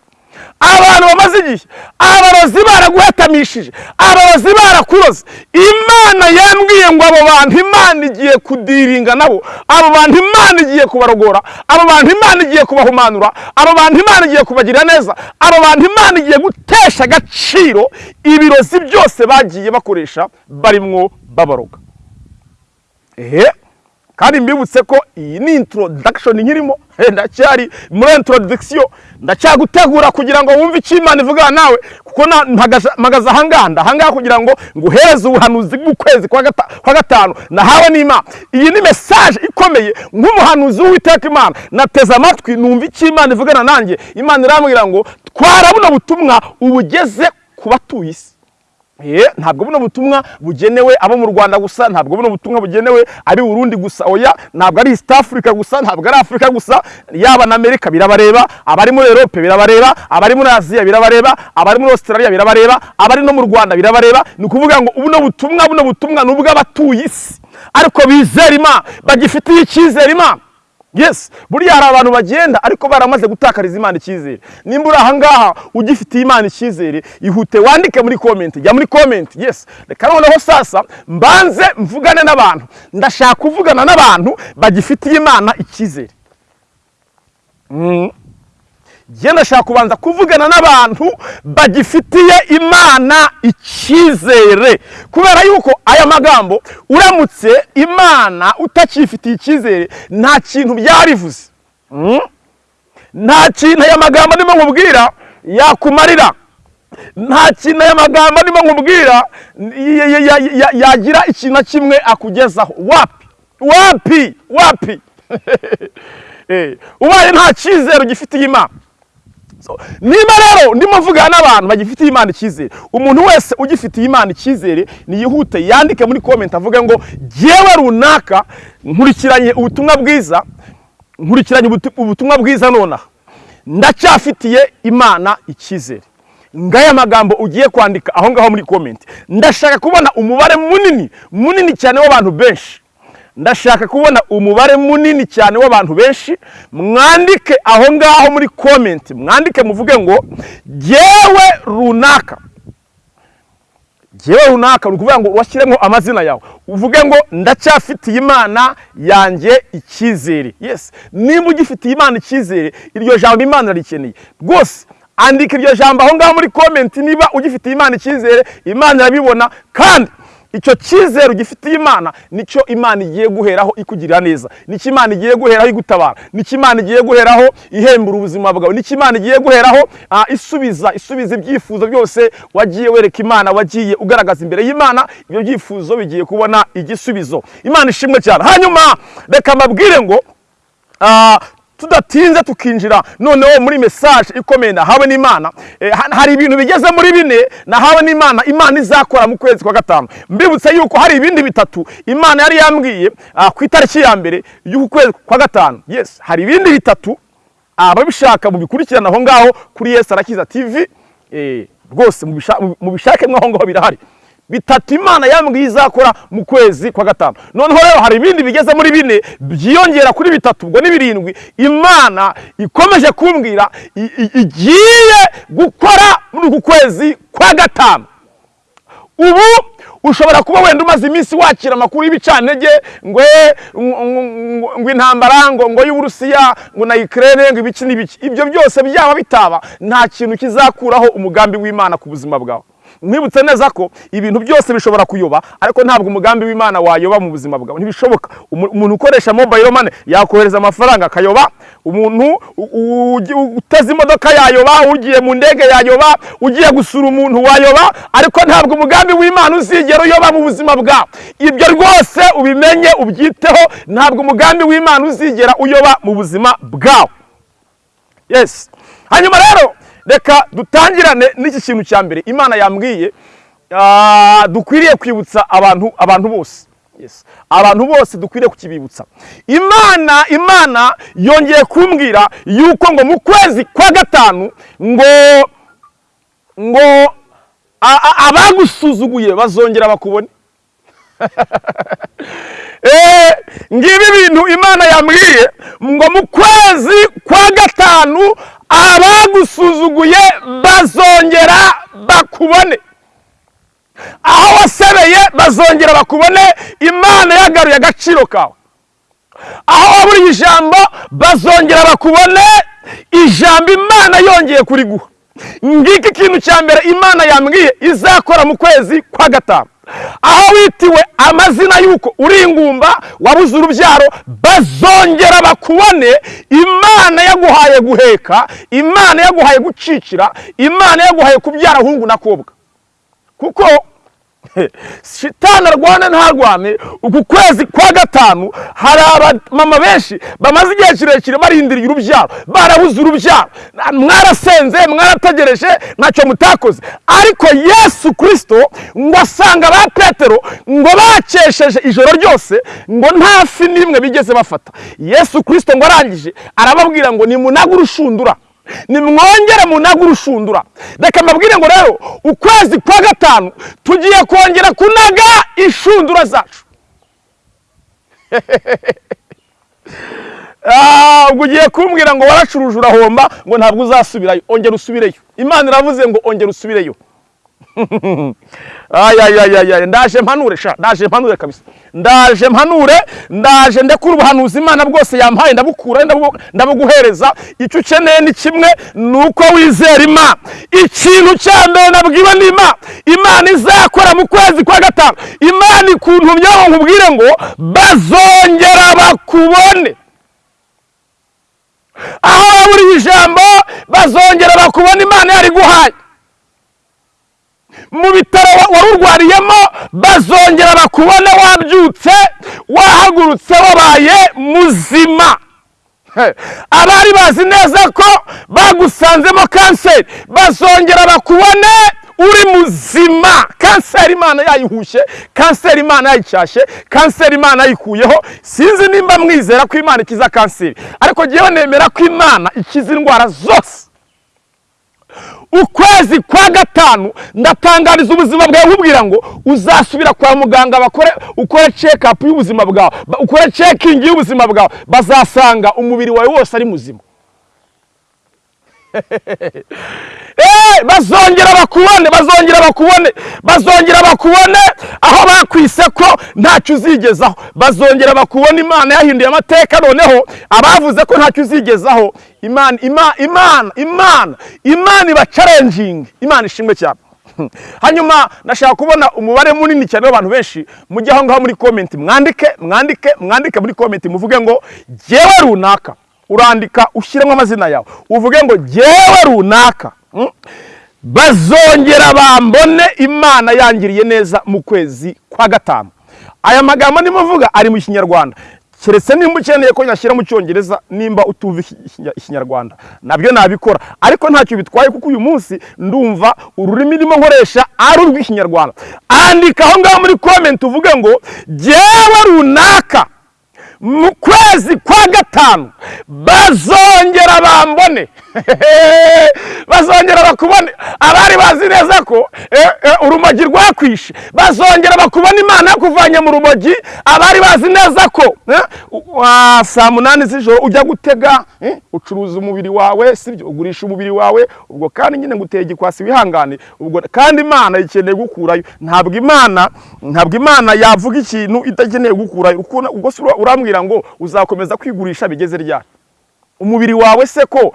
Abantu bamaze igihe. Abarozi baraguhetamishije abarozi barakuroze. Imana yambwiye ngo abo bantu imana igiye kudiringa nabo. Abo bantu imana igiye kubarogora. Abo bantu imana igiye kubahumanura. Abo bantu imana igiye kubagirira neza. Abo bantu imana igiye gutesha agaciro ibirozi byose bagiye bakoresha barimwo babaroga ehe? Kandi mbibutse ko iyi ni introduction nkirimo. Ndacyari muri introduction. Ndacyagutegura kugira ngo wumve icyo imana ivugana nawe kuko mpagaze ahangaha ndahangaha kugira ngo nguhereze ubuhanuzi bw'ukwezi kwa gata- kwa gatanu. Nahawe n'imana. Iyi ni message ikomeye nk'umuhanuzi w'uwiteka imana. Nateze amatwi numva icyo imana ivugana nanjye. Imana irambwira ngo twara buno butumwa ubugeze ku batuye isi. Ntabwo buno butumwa bugenewe abo mu Rwanda gusa ntabwo buno butumwa bugenewe abi Burundi gusa. Oya ntabwo ari East Africa gusa ntabwo ari Africa gusa. Yaba na Amerika birabareba abari muri Europe birabareba abari muri Aziya birabareba abari muri Australia birabareba abari no mu Rwanda birabareba. Ni ukuvuga ngo buno butumwa buno butumwa ni ubw'abatuye isi. Ariko bizera Imana bagifitiye icyizere yes buriya hari abantu bagenda ariko baramaze gutakariza imana icyizere. Nimba uri ahangaha ugifitiye imana icyizere ihute wandike muri komenti jya muri komenti yes reka noneho sasa mbanze mvugane n'abantu. Ndashaka kuvugana n'abantu bagifitiye imana icyizere. Mm. Njye ndashaka kubanza kuvugana n'abantu bagifitiye imana icyizere. Kubera yuko aya magambo uramutse imana utakifitiye icyizere nta kintu byaba bivuze Mm? nta kintu aya magambo ndimo nkubwira yakumarira. Nta kintu aya magambo ndimo nkubwira ya- ya- ya- ya- yagira ikintu na kimwe akugezaho. Wapi? Wapi? Wapi? Eh, ubaye nta cyizere ugifitiye imana. So, niba rero ndimo mvugana n'abantu bagifitiye imana icyizere umuntu wese ugifitiye imana icyizere niyihute yandike muri komenti avuge ngo jyewe runaka nkurikiranye ubutumwa bwiza nkurikiranye ubutu- ubutumwa bwiza nonaha. Ndacyafitiye imana icyizere. Ngaya magambo ugiye kwandika aho ngaho muri komenti ndashaka kubona umubare munini munini cyane w'abantu benshi. Ndashaka kubona umubare munini cyane w'abantu benshi. Mwandike aho ngaho muri komenti mwandike muvuge ngo jyewe runaka. Jyewe runaka ni ukuvuga ngo washyiremo amazina yawe. Uvuge ngo ndacyafitiye imana yanjye icyizere. Yes. Niba ugifitiye imana icyizere iryo jambo imana rikeneye. Rwose andika iryo jambo aho ngaho muri komenti niba ugifitiye imana icyizere imana irabibona. Kandi icyo cyizere ugifitiye imana ni cyo imana igiye guheraho ikugirira neza. Nicyo imana igiye guheraho igutabara. Nicyo imana igiye guheraho ihembura ubuzima bwawe. Nicyo imana igiye guheraho ah, isubiza isubiza ibyifuzo byose wagiye wereka imana wagiye ugaragaza imbere y'imana ibyo byifuzo bigiye kubona igisubizo. Imana ishimwe cyane. Hanyuma reka mbabwire ngo tudatinze tukinjira. Noneho muri mesaje ikomeye nahawe n'imana. Eh, ha- hari ibintu bigeze muri bine nahawe n'imana. Imana izakora mu kwezi kwa gatanu. Mbibutse yuko hari ibindi bitatu imana yari yambwiye ah, ku itariki ya mbere y'uku kwezi kwa gatanu. Yes hari ibindi bitatu ababishaka mubikurikirana aho ngaho kuri yesu arakiza tv eh, rwose mubisha- mubishakemo aho ngaho birahari. Bitatu imana yambwiye izakora mu kwezi kwa gatanu. Noneho rero hari ibindi bigeze muri bine byiyongera kuri bitatu ubwo ni birindwi. Imana ikomeje kumbwira igiye gukora muri uku kwezi kwa gatanu. Ubu ushobora kuba wenda umaze iminsi wakira amakuru y'ibicantege eh, ngo- ngo- intambara ngo ngo y'uburusiya ngo na Ukraine ngo ibiki n'ibiki. Ibyo byose byaba bitaba nta kintu kizakuraho umugambi w'imana ku buzima bwawe. Mwibutse neza ko ibintu byose bishobora kuyoba ariko ntabwo umugambi w'imana wayoba mu buzima bwawe. Ntibishoboka. Umu- umuntu ukoresha mobile money yakohereza amafaranga akayoba. Umuntu uteze imodoka yayoba ugiye mu ndege yayoba ugiye gusura umuntu wayoba ariko ntabwo umugambi w'imana uzigera uyoba mu buzima bwawe ibyo rwose ubimenye ubyiteho ntabwo umugambi w'imana uzigera uyoba mu buzima bwawe. Yes. Hanyuma rero reka dutangirane n'iki kintu cya mbere. Imana yambwiye ah, dukwiriye kwibutsa abantu abantu bose. Abantu bose dukwiriye kukibibutsa. Imana imana yongeye kumbwira yuko ngo mu kwezi kwa gatanu ngo ngo abagusuzuguye bazongera bakubone. ngibi ibintu imana yambwiye ngo mu kwezi kwa gatanu abagusuzuguye bazongera bakubone. Aho wasebeye bazongera bakubone imana yagaruye agaciro kawe. Aho waburiye ijambo bazongera bakubone ijambo imana yongeye kuriguha. Ngiki ikintu cya mbere imana yambwiye izakora mu kwezi kwa gatanu. Aho witiwe amazina y'uko uri ingumba wabuze urubyaro bazongera bakubone imana yaguhaye guheka imana yaguhaye gucicira imana yaguhaye kubyara hungu na kobwa. Kuko shitani arwana ntarwane uku kwezi kwa gatanu hari abamama benshi bamaze igihe kirekire barindiriye urubyaro barabuze urubyaro. Mwarasenze mwarategereje ntacyo mutakoze. Ariko yesu kirisito ngo asanga ba petero ngo bakesheje ijoro ryose ngo nta fi n'imwe bigeze bafata. Yesu kirisito ngo arangije arababwira ngo nimunaga urushundura nimwongere munaga urushundura reka mbabwire ngo rero ukwezi kwa gatanu tugiye kongera kunaga inshundura zacu. Ah, ubwo ugiye kumbwira ngo waracuruje urahomba ngo ntabwo uzasubirayo ongera usubireyo. Imana iravuze ngo ongera usubireyo. Ndaje mpanure sha. Ndaje mpanure kabisa. Ndaje mpanure ndaje ndekura ubuhanuzi imana bwose yampaye ndabukura ndabu- ndabuguhereza. Icyo ukeneye ni kimwe ni uko wizera imana. Ikintu cya mbere nabwiwe n'imana imana. Izakora mu kwezi kwa gatanu. Imana ikuntumyeho nkubwire ngo bazongera bakubone. Aho waburiye ijambo bazongera bakubona imana yari guhaye mu bitaro wa- wari urwariyemo bazongera bakubone wabyutse wahagurutse wabaye muzima. Abari bazi neza ko bagusanzemo kanseri. Bazongera bakubone uri muzima. Kanseri imana yayihushye kanseri imana yayicyashye kanseri imana yayikuyeho. Sinzi nimba mwizera ko imana ikiza kanseri. Ariko ngewe nemera ko imana ikiza indwara zose. Ukwezi kwa gatanu ndatangariza ubuzima bwawe nkubwira ngo uzasubira kwa muganga bakore ukore up y'ubuzima bwawe ukore checking y'ubuzima bwawe bazasanga umubiri wawe wose ari muzima. bazongera bakubone bazongera bakubone bazongera bakubone. Aho bakwise ko ntacyo uzigezaho. Bazongera bakubone imana yahinduye amateka noneho abavuze ko ntacyo uzigezaho. Imana imana imana imana iba challenging. Imana ishimwe cyane. Hanyuma nashaka kubona umubare munini cyane w'abantu benshi. Mujye aho ngaho muri comment. Mwandike mwandike mwandike muri comment. Muvuge ngo jyewe runaka. Urandika ushyiremo amazina yawe. Uvuge ngo jyewe runaka. Mm, bazongera bambone imana yangiriye neza mu kwezi kwa gatanu. Aya magambo ndimo mvuga ari mu kinyarwanda. Keretse nimba ukeneye ko nyashyira mu cyongereza nimba iki- ikinyarwanda. Nabyo nabikora. Ariko ntacyo bitwaye kuko uyu munsi ndumva ururimi ndimo nkoresha ari urw'ikinyarwanda. Andika aho ngaho muri comment uvuge ngo jyewe runaka. Mu kwezi kwa gatanu bazongera bambone bazongera bakubone abari bazi neza ko eh, eh, urumogi rwakwishe. Bazongera bakubona imana yakuvanye mu rumogi abari bazi neza ko eh, saa munani z'ijoro ujya gutega ucuruza umubiri wawe sibyo? Ugurisha umubiri wawe ubwo kandi nyine nguteye igikwasi wihangane. Ubwo kandi imana ikeneye gukurayo. Ntabwo imana ntabwo imana yavuga ikintu idakeneye gukurayo. Ubwo urambwira ngo uzakomeza kwigurisha bigeze ryari? Umubiri wawe se ko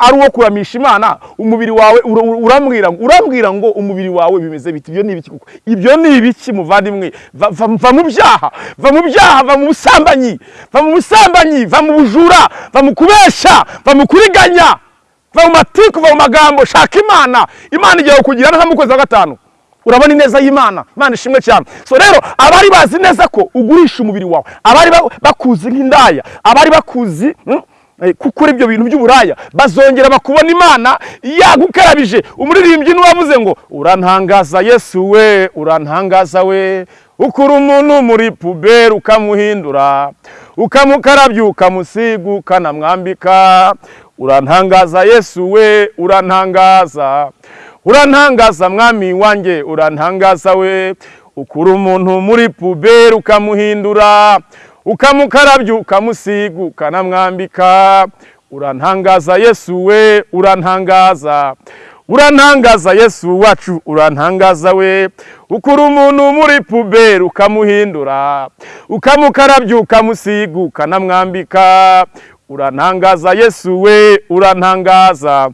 ari uwo kuramisha imana? Umubiri wawe ura- ura- urambwira urambwira ngo umubiri wawe bimeze biti? Ibyo ni ibiki koko? Ibyo ni ibiki muvandimwe? Va, mu byaha va mu byaha va mu busambanyi va mu busambanyi va mu bujura va mu kubeshya va mu kuriganya va mu matiku va mu magambo shaka imana. Imana igiye kukugira neza mu kwezi kwa gatanu urabona ineza y'imana imana ishimwe cyane. So rero abari bazi neza ko ugurisha umubiri wawe abari ba- bakuzi nk'indaya abari bakuzi mm, eh, gukora ibyo bintu by'uburaya. Bazongera bakubona imana yagukarabije. Umuririmbyi n'uwavuze ngo urantangaza yesu we urantangaza we. Ukura umuntu muri puberi ukamuhindura ukamukarabya ukamusiga ukanamwambika. Urantangaza yesu we urantangaza. Urantangaza mwami wanjye urantangaza we. Ukura umuntu muri puberi ukamuhindura. Ukamukarabya ukamusiga ukanamwambika. Urantangaza yesu we urantangaza. Urantangaza yesu wacu urantangaza we. Ukura umuntu muri puberi ukamuhindura. Ukamukarabya ukamusiga ukanamwambika. Urantangaza yesu we urantangaza.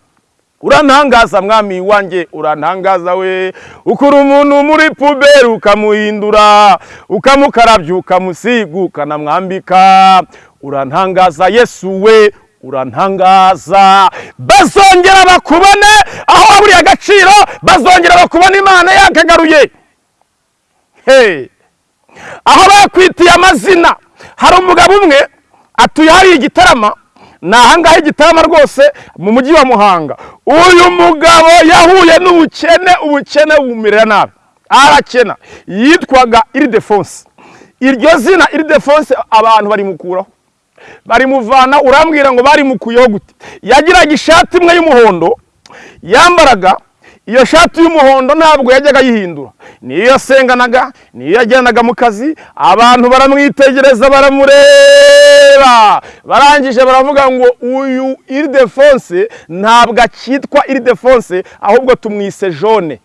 Urantangaza mwami wanjye urantangaza we. Ukura umuntu muri puberi ukamuhindura ukamukarabya ukamusiga ukanamwambika. Urantangaza yesu we urantangaza. Bazongera bakubone aho waburiye agaciro bazongera bakubona imana yakagaruye aho bakwitiye amazina hari umugabo umwe atuye hariya igitarama ni ahangaha igitarama rwose mu mujyi wa muhanga. Uyu mugabo yahuye n'ubukene ubukene bumumerera nabi. Arakena. Yitwaga iridefonse iryo zina iridefonse abantu barimukuraho barimuvana urambwira ngo barimukuyeho gute yagiraga ishati imwe y'umuhondo yambaraga iyo shati y'umuhondo ntabwo yajyaga ayihindura niyo yasenganaga niyo yajyanaga mu kazi abantu baramwitegereza baramureba. Barangije baravuga ngo uyu iridefonse ntabwo akitwa iridefonse ahubwo tumwise jone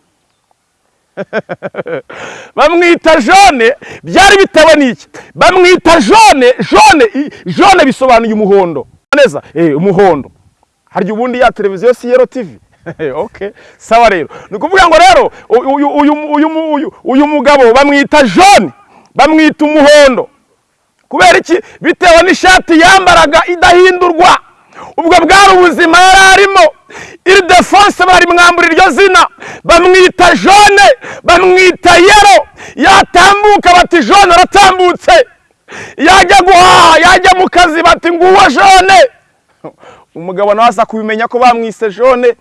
bamwita jone byari bitewe n'iki? Bamwita jone jone jone bisobanuye umuhondo. Neza eh umuhondo. Harya ubundi ya televiziyo si yero tv okay sawa rero. Ni ukuvuga ngo rero uyu mugabo bamwita jone bamwita umuhondo. Kubera iki? Bitewe n'ishati yambaraga idahindurwa. Ubwo bwari ubuzima yari arimo. Iri defonse barimwambura iryo zina. Bamwita jone bamwita yero yatambuka bati jone aratambutse. Yajya guhaha yajya mu kazi bati nguwo jone umugabo nawe aza kubimenya ko bamwise jone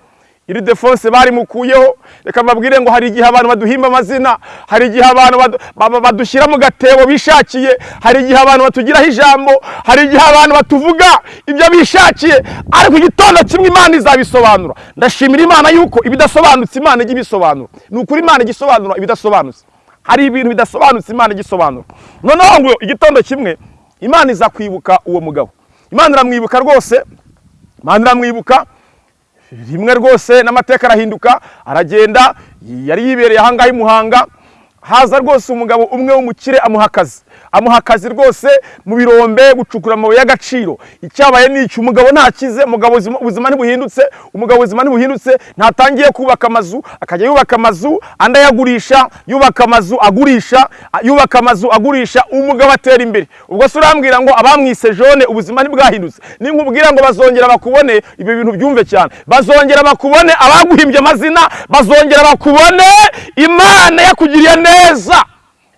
iri defonse barimukuyeho. Reka mbabwire ngo hari igihe abantu baduhimba amazina hari igihe abantu badu- ba- ba- badushyira mu gatebo bishakiye hari igihe abantu batugiraho ijambo hari igihe abantu batuvuga ibyo bishakiye ariko igitondo kimwe imana izabisobanura. Ndashimira imana yuko ibidasobanutse imana ijya ibisobanura ni ukuri imana ijya isobanura ibidasobanutse. Hari ibintu bidasobanutse imana ijya isobanura noneho ngo igitondo kimwe imana iza kwibuka uwo mugabo. Imana iramwibuka rwose. Imana iramwibuka rimwe rwose n'amateka arahinduka aragenda yari yibereye ahangaha i muhanga. Haza rwose umugabo umwe w'umukire amuha akazi. Amuha akazi rwose mu birombe gucukura amabuye y'agaciro. Icyabaye ni iki? Umugabo ntakize umugabo ubuzima- ntibuhindutse umugabo ubuzima ntibuhindutse ntatangiye kubaka amazu akajya yubaka amazu andi ayagurisha yubaka amazu agurisha yubaka amazu agurisha umugabo atera imbere. Ubwo se urambwira ngo abamwise jone ubuzima ntibwahindutse. Ninkubwira ngo bazongera bakubone ibyo bintu byumve cyane. Bazongera bakubone abaguhimbye amazina bazongera bakubone imana yakugiriye neza.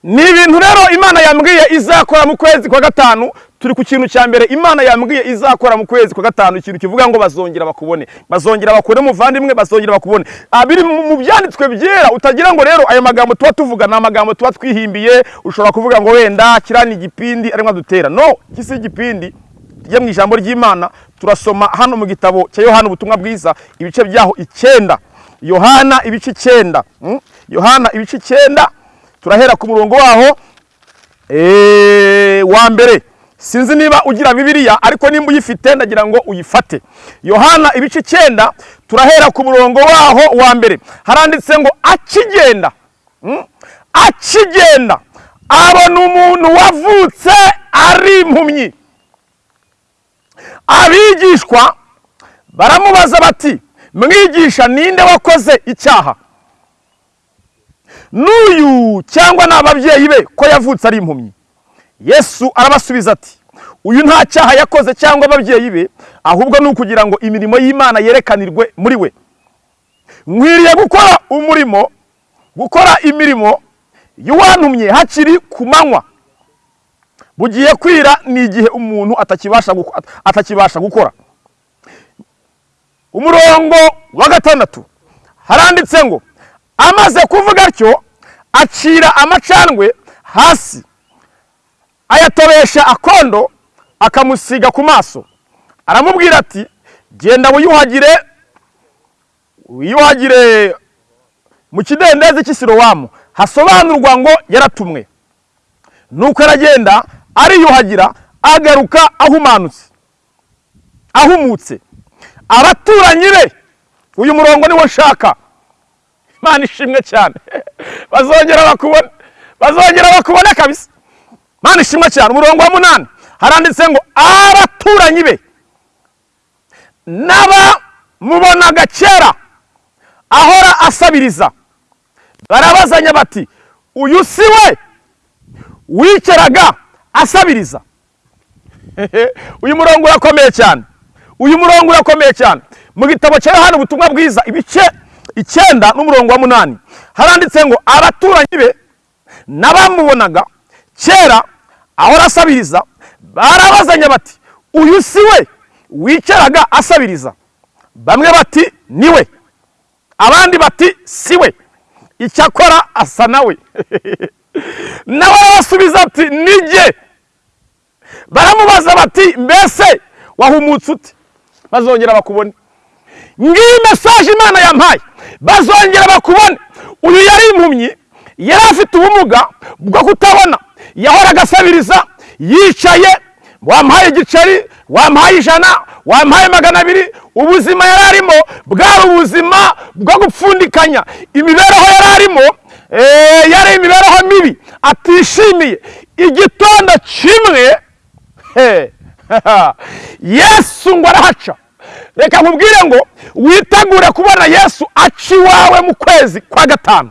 Ni ibintu rero imana yambwiye izakora mu kwezi kwa gatanu. Turi ku kintu cya mbere imana yambwiye izakora mu kwezi kwa gatanu. Ikintu kivuga ngo bazongera bakubone. Bazongera bakubone muvandimwe bazongera bakubone. Ah, biri mu byanditswe byera utagira ngo rero aya magambo tuba tuvuga ni amagambo tuba twihimbiye. Ushobora kuvuga ngo wenda kiriya ni igipindi arimo adutera no iki si igipindi tujye mu ijambo ry'imana. Turasoma hano mu gitabo cya yohana ubutumwa bwiza ibice byaho icyenda. Yohana ibice icyenda. Mm? yohana ibice icyenda. Turahera ku murongo waho. Eh, wa mbere sinzi niba ugira bibiliya ariko nimba uyifite ndagira ngo uyifate. Yohana ibice icyenda turahera ku murongo waho wa mbere. Haranditse ngo akigenda. Mm? akigenda. Abona umuntu wavutse ari impumyi. Abigishwa baramubaza bati mwigisha ninde wakoze icyaha? N'uyu cyangwa ni ababyeyi be ko yavutse ari impumyi. Yesu arabasubiza ati uyu nta cyaha yakoze cyangwa ababyeyi be ahubwo ni ukugira ngo imirimo y'imana yerekanirwe muri we. Nkwiriye gukora umurimo gukora imirimo y'uwantumye hakiri ku manywa. Bugiye kwira ni igihe umuntu atakibasha gukora. Umurongo wa gatandatu. Haranditse ngo amaze kuvuga atyo acira amacandwe hasi. Ayatobesha akondo akamusiga ku maso. Aramubwira ati genda wiyuhagire wiyuhagire mu kidendezi cy'isirowamu. Hasobanurwa ngo yaratumwe. Nuko aragenda ariyuhagira agaruka ahumanutse. Ahumutse. Abaturanyi be uyu murongo niwo nshaka. Imana ishimwe cyane. Bazongera bakubone bazongera bakubone kabisa. Imana ishimwe cyane. Umurongo wa munani haranditse ngo abaturanyi be. N'abamubonaga kera ahora asabiriza. Barabazanya bati uyu si we? Wicaraga asabiriza. Uyu murongo urakomeye cyane. Uyu murongo urakomeye cyane. Mu gitabo cya yohana ubutumwa bwiza. Ibice icyenda n'umurongo wa munani haranditse ngo abaturanyi be n'abamubonaga. Kera ahora asabiriza barabazanya bati uyu si we wicaraga asabiriza? Bamwe bati ni we. Abandi bati si we. Icyakora asa nawe nawe arabasubiza ati nijye baramubaza bati mbese wahumutse ute? Bazongera bakubone. Ngiyi mesaje imana yampaye. Bazongera bakubone. Uyu yari impumyi yari afite ubumuga bwo kutabona. Yahoraga asabiriza yicaye wampaye igiceri wampaye ijana wampaye magana abiri. Ubuzima yari arimo bwari ubuzima bwo gupfundikanya. Imibereho yari arimo eh, yari imibereho mibi. Atishimiye. Igitondo kimwe yesu ngo arahaca. Reka nkubwire ngo witegure kubona yesu aca iwawe mu kwezi kwa gatanu.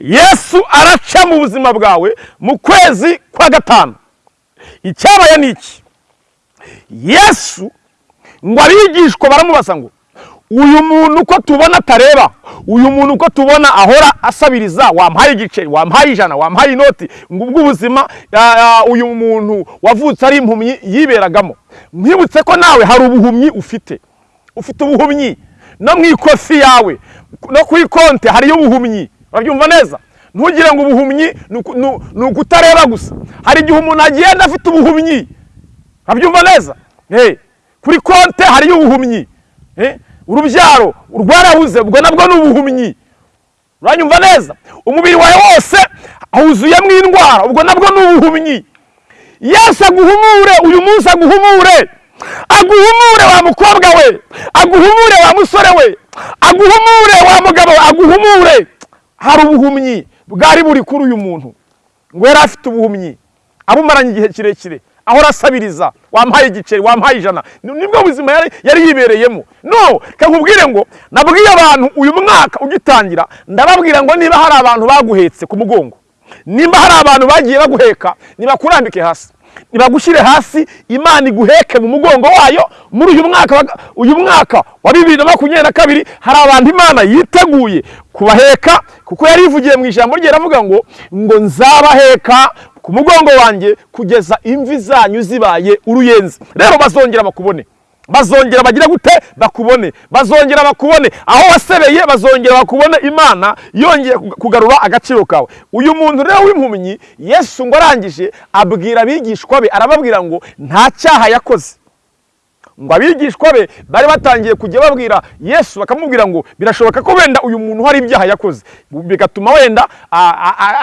Yesu araca mu buzima bwawe mu kwezi kwa gatanu. Icyabaye ni iki? Yesu ngo abigishwa baramubaza ngo uyu muntu uko tubona atareba uyu muntu uko tubona ahora asabiriza wampaye igiceri wampaye ijana wampaye inoti ngo ubwo ubuzima uyu muntu wavutse ari impumyi yiberagamo. Mwibutse ko nawe hari ubuhumyi ufite. Ufite ubuhumyi. No mu ikofi yawe no kuri konti hariyo ubuhumyi. Urabyumva neza? Ntugire ngo ubuhumyi ni uku- ni- ni ukutareba gusa. Hari igihe umuntu agenda afite ubuhumyi. Urabyumva neza? Eh, kuri konti hariyo ubuhumyi. Eh, urubyaro rwarabuze ubwo nabwo ni ubuhumyi. Uranyumva neza? Umubiri wawe wose wuzuyemo indwara ubwo nabwo ni ubuhumyi. Yesu aguhumure uyu munsi aguhumure. Aguhumure wa mukobwa we aguhumure wa musore we aguhumure wa mugabo aguhumure. Hari ubuhumyi bwari buri kuri uyu muntu ngo yari afite ubuhumyi abumaranye igihe kirekire. Ahora asabiriza wampaye igiceri wampaye ijana. Ni- ni bwo buzima yari, yibereyemo. No kankubwire ngo nabwiye abantu uyu mwaka ugitangira ndababwira ngo niba hari abantu baguhetse ku mugongo nimba hari abantu bagiye baguheka nibakurambike hasi. Nibagushyire hasi imana iguheke mu mugongo wayo muri uyu mwaka wa- uyu mwaka wa bibiri na makumyabiri na kabiri hari abantu imana yiteguye kubaheka kuko yari ivugiye mu ijambo rye iravuga ngo ngo nzabaheka ku mugongo wanjye kugeza imvi zanyu zibaye uruyenzi. Rero bazongera bakubone. Bazongera bagira gute? Bakubone. Bazongera bakubone. Aho wasebeye bazongera bakubone imana yongeye kug- kugarura agaciro kawe. Uyu muntu rero w'impumyi yesu ngo arangije abwira abigishwa be arababwira ngo nta cyaha yakoze. Ngo abigishwa be bari batangiye kujya babwira yesu bakamubwira ngo birashoboka ko wenda uyu muntu hari ibyaha yakoze. Bigatuma wenda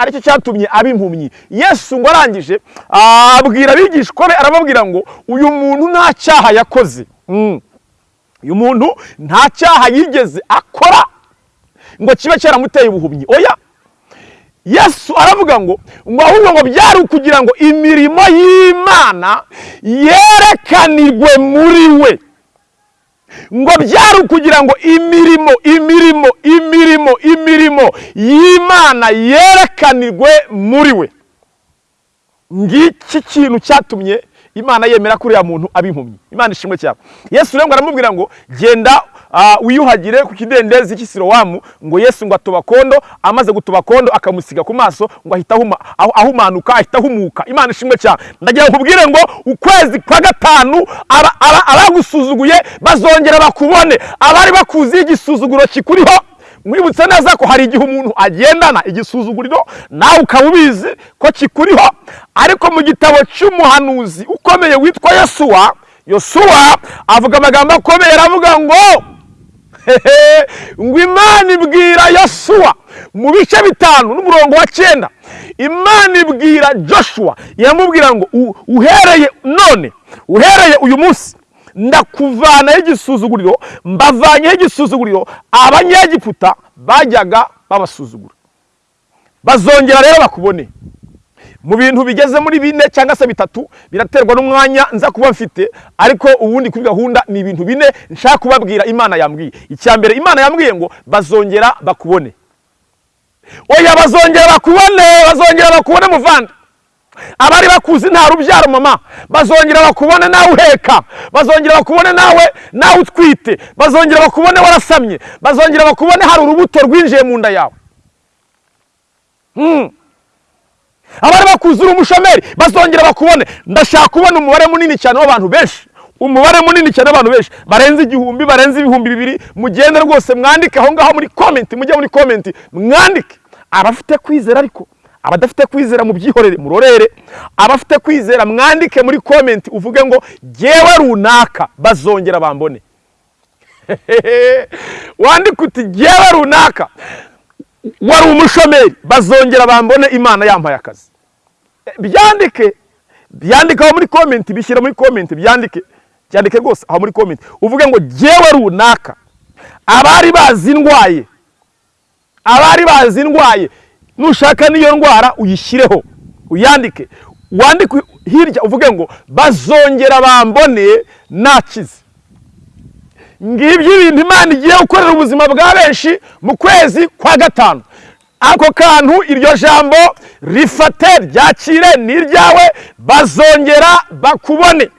ari cyo cyatumye aba impumyi yesu ngo arangije abwira abigishwa be arababwira ngo uyu muntu nta cyaha yakoze. Mm. uyu muntu nta cyaha yigeze akora. Ngo kibe cyaramuteye ubuhumyi. Oya! Yesu aravuga ngo ngo ahubwo ngo byari ukugira ngo imirimo y'imana yerekanirwe muri we. Ngo byari ukugira ngo imirimo imirimo imirimo imirimo y'imana yerekanirwe muri we. Ngiki kintu cyatumye imana yemera ko uriya muntu aba impumyi imana ishimwe cyane. Yesu rero ngo aramubwira ngo genda wiyuhagire ku kidendezi cy'isirowamu ngo yesu ngo atoba kondo amaze gutoba kondo akamusiga ku maso ngo ahita ahuma- ahu- ahumanuka ahita ahumuka. Imana ishimwe cyane ndagira nkubwire ngo ukwezi kwa gatanu aba- aba- abagusuzuguye bazongera bakubone. Abari bakuziho igisuzuguro kikuriho. Mwibutse neza ko hari igihe umuntu agendana igisuzuguriro nawe ukaba ubizi ko kikuriho. Ariko mu gitabo cy'umuhanuzi ukomeye witwa yosuwa yosuwa avuga amagambo akomeye aravuga ngo ngo imana ibwira yosuwa mu bice bitanu n'umurongo wa cyenda. Imana ibwira joshua iramubwira ngo "U- uhereye none uhereye uyu munsi ndakuvanaho igisuzuguriro mbavanyeho igisuzuguriro abanyegiputa bajyaga babasuzugura. Bazongera rero bakubone. Mu bintu bigeze muri bine cyangwa se bitatu biraterwa n'umwanya nza kuba mfite ariko ubundi kuri gahunda ni ibintu bine nshaka kubabwira imana yambwiye. Icya mbere imana yambwiye ngo bazongera bakubone. Oya bazongera bakubone bazongera bakubone muvandi. Abari bakuzi nta rubyaro mama. Bazongera bakubone nawe uheka. Bazongera bakubone nawe nawe utwite. Bazongera bakubone warasamye. Bazongera bakubone hari urubuto rwinjiye mu nda yawe. Hmm. Abari bakuzi uri umushomeri bazongera bakubone. Ndashaka kubona umubare munini cyane w'abantu benshi. Umubare munini cyane w'abantu benshi. Barenze igihumbi barenze ibihumbi bibiri. Mugende rwose mwandike aho ngaho muri komenti mujye muri komenti mwandike. Abafite kwizera ariko abadafite kwizera mu byihorere murorere abafite kwizera mwandike muri komenti uvuge ngo jyewe runaka. Bazongera bambone. Wandike uti jyewe runaka. Wari umushomeri. Bazongera bambone imana yampaye akazi. Byandike. Byandike aho muri komenti bishyira muri komenti byandike. Byandike rwose aho muri komenti uvuge ngo jyewe runaka. Abari bazi ndwaye abari bazi ndwaye nushaka n'iyo ndwara uyishyireho. Uyandike. Wandike hirya uvuge ngo bazongera bambone nakize ngibyo ibintu imana igiye gukorera ubuzima bwa benshi mu kwezi kwa gatanu. Ako kantu iryo jambo rifate ryakire ni iryawe bazongera bakubone.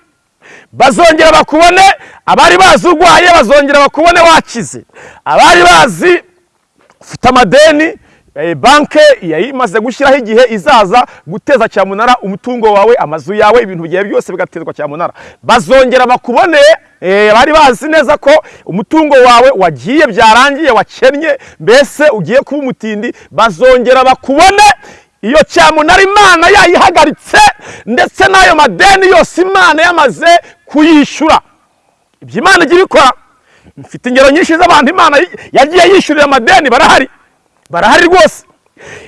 Bazongera bakubone abari bazi urwaye bazongera bakubone wakize. Abari bazi ufite amadeni eh, banke yari imaze gushyiraho igihe izaza guteza cyamunara umutungo wawe amazu yawe ibintu byawe byose bigatezwa cyamunara. Bazongera bakubone eh, bari bazi neza ko umutungo wawe wagiye byarangiye wakennye mbese ugiye kuba umutindi. Bazongera bakubone iyo cyamunara imana yayihagaritse ndetse n'ayo madeni yose imana yamaze kuyishyura. Ibyo imana ijya ibikora mfite ingero nyinshi z'abantu imana yagiye yishyurira amadeni barahari. Barahari rwose.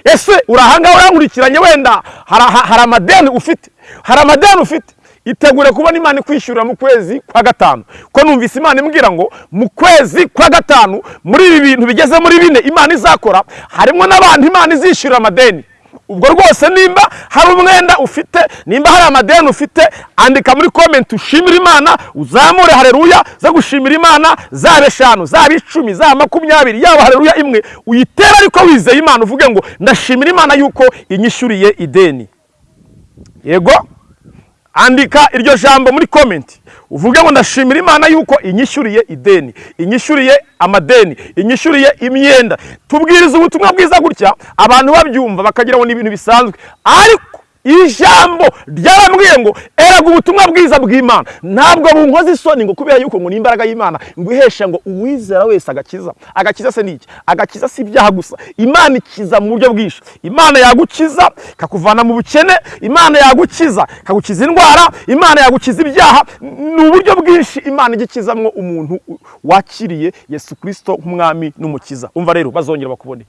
Ese urahangaha urankurikiranye wenda? Hari amadeni ufite? Hari amadeni ufite? Itegure kubona imana ikwishyurira mu kwezi kwa gatanu. Ko numvise imana imbwira ngo mu kwezi kwa gatanu muri ibi bintu bigeze muri bine imana izakora harimo n'abantu imana izishyurira amadeni. Ubwo rwose nimba hari umwenda ufite nimba hari amadeni ufite andika muri komenti ushimira imana uzamure hareruya zo gushimira imana zaba eshanu zaba icumi zaba makumyabiri yaba hareruya imwe. Uyitere ariko wizeye imana uvuge ngo ndashimira imana yuko inyishyuriye ideni. Yego? Andika iryo jambo muri komenti uvuge ngo ndashimira imana yuko inyishyuriye ideni inyishyuriye amadeni inyishyuriye imyenda. Tubwiriza ubutumwa bwiza gutya abantu babyumva bakagira ngo ni ibintu bisanzwe. Ariko ijambo ryarambwiye ngo eraga ubutumwa bwiza bw'imana. Ntabwo bunkoze isoni ngo kubera yuko ngo ni imbaraga y'imana ngo ihesha ngo uwizera wese agakiza. Agakiza se ni iki? Agakiza si ibyaha gusa. Imana ikiza mu buryo bwinshi. Imana yagukiza ikakuvana mu bukene. Imana yagukiza ikagukiza indwara. Imana yagukiza ibyaha. Ni uburyo bwinshi imana ijya ikizamwo umuntu wakiriye yesu kirisito nk'umwami n'umukiza. Umva rero bazongera bakubone.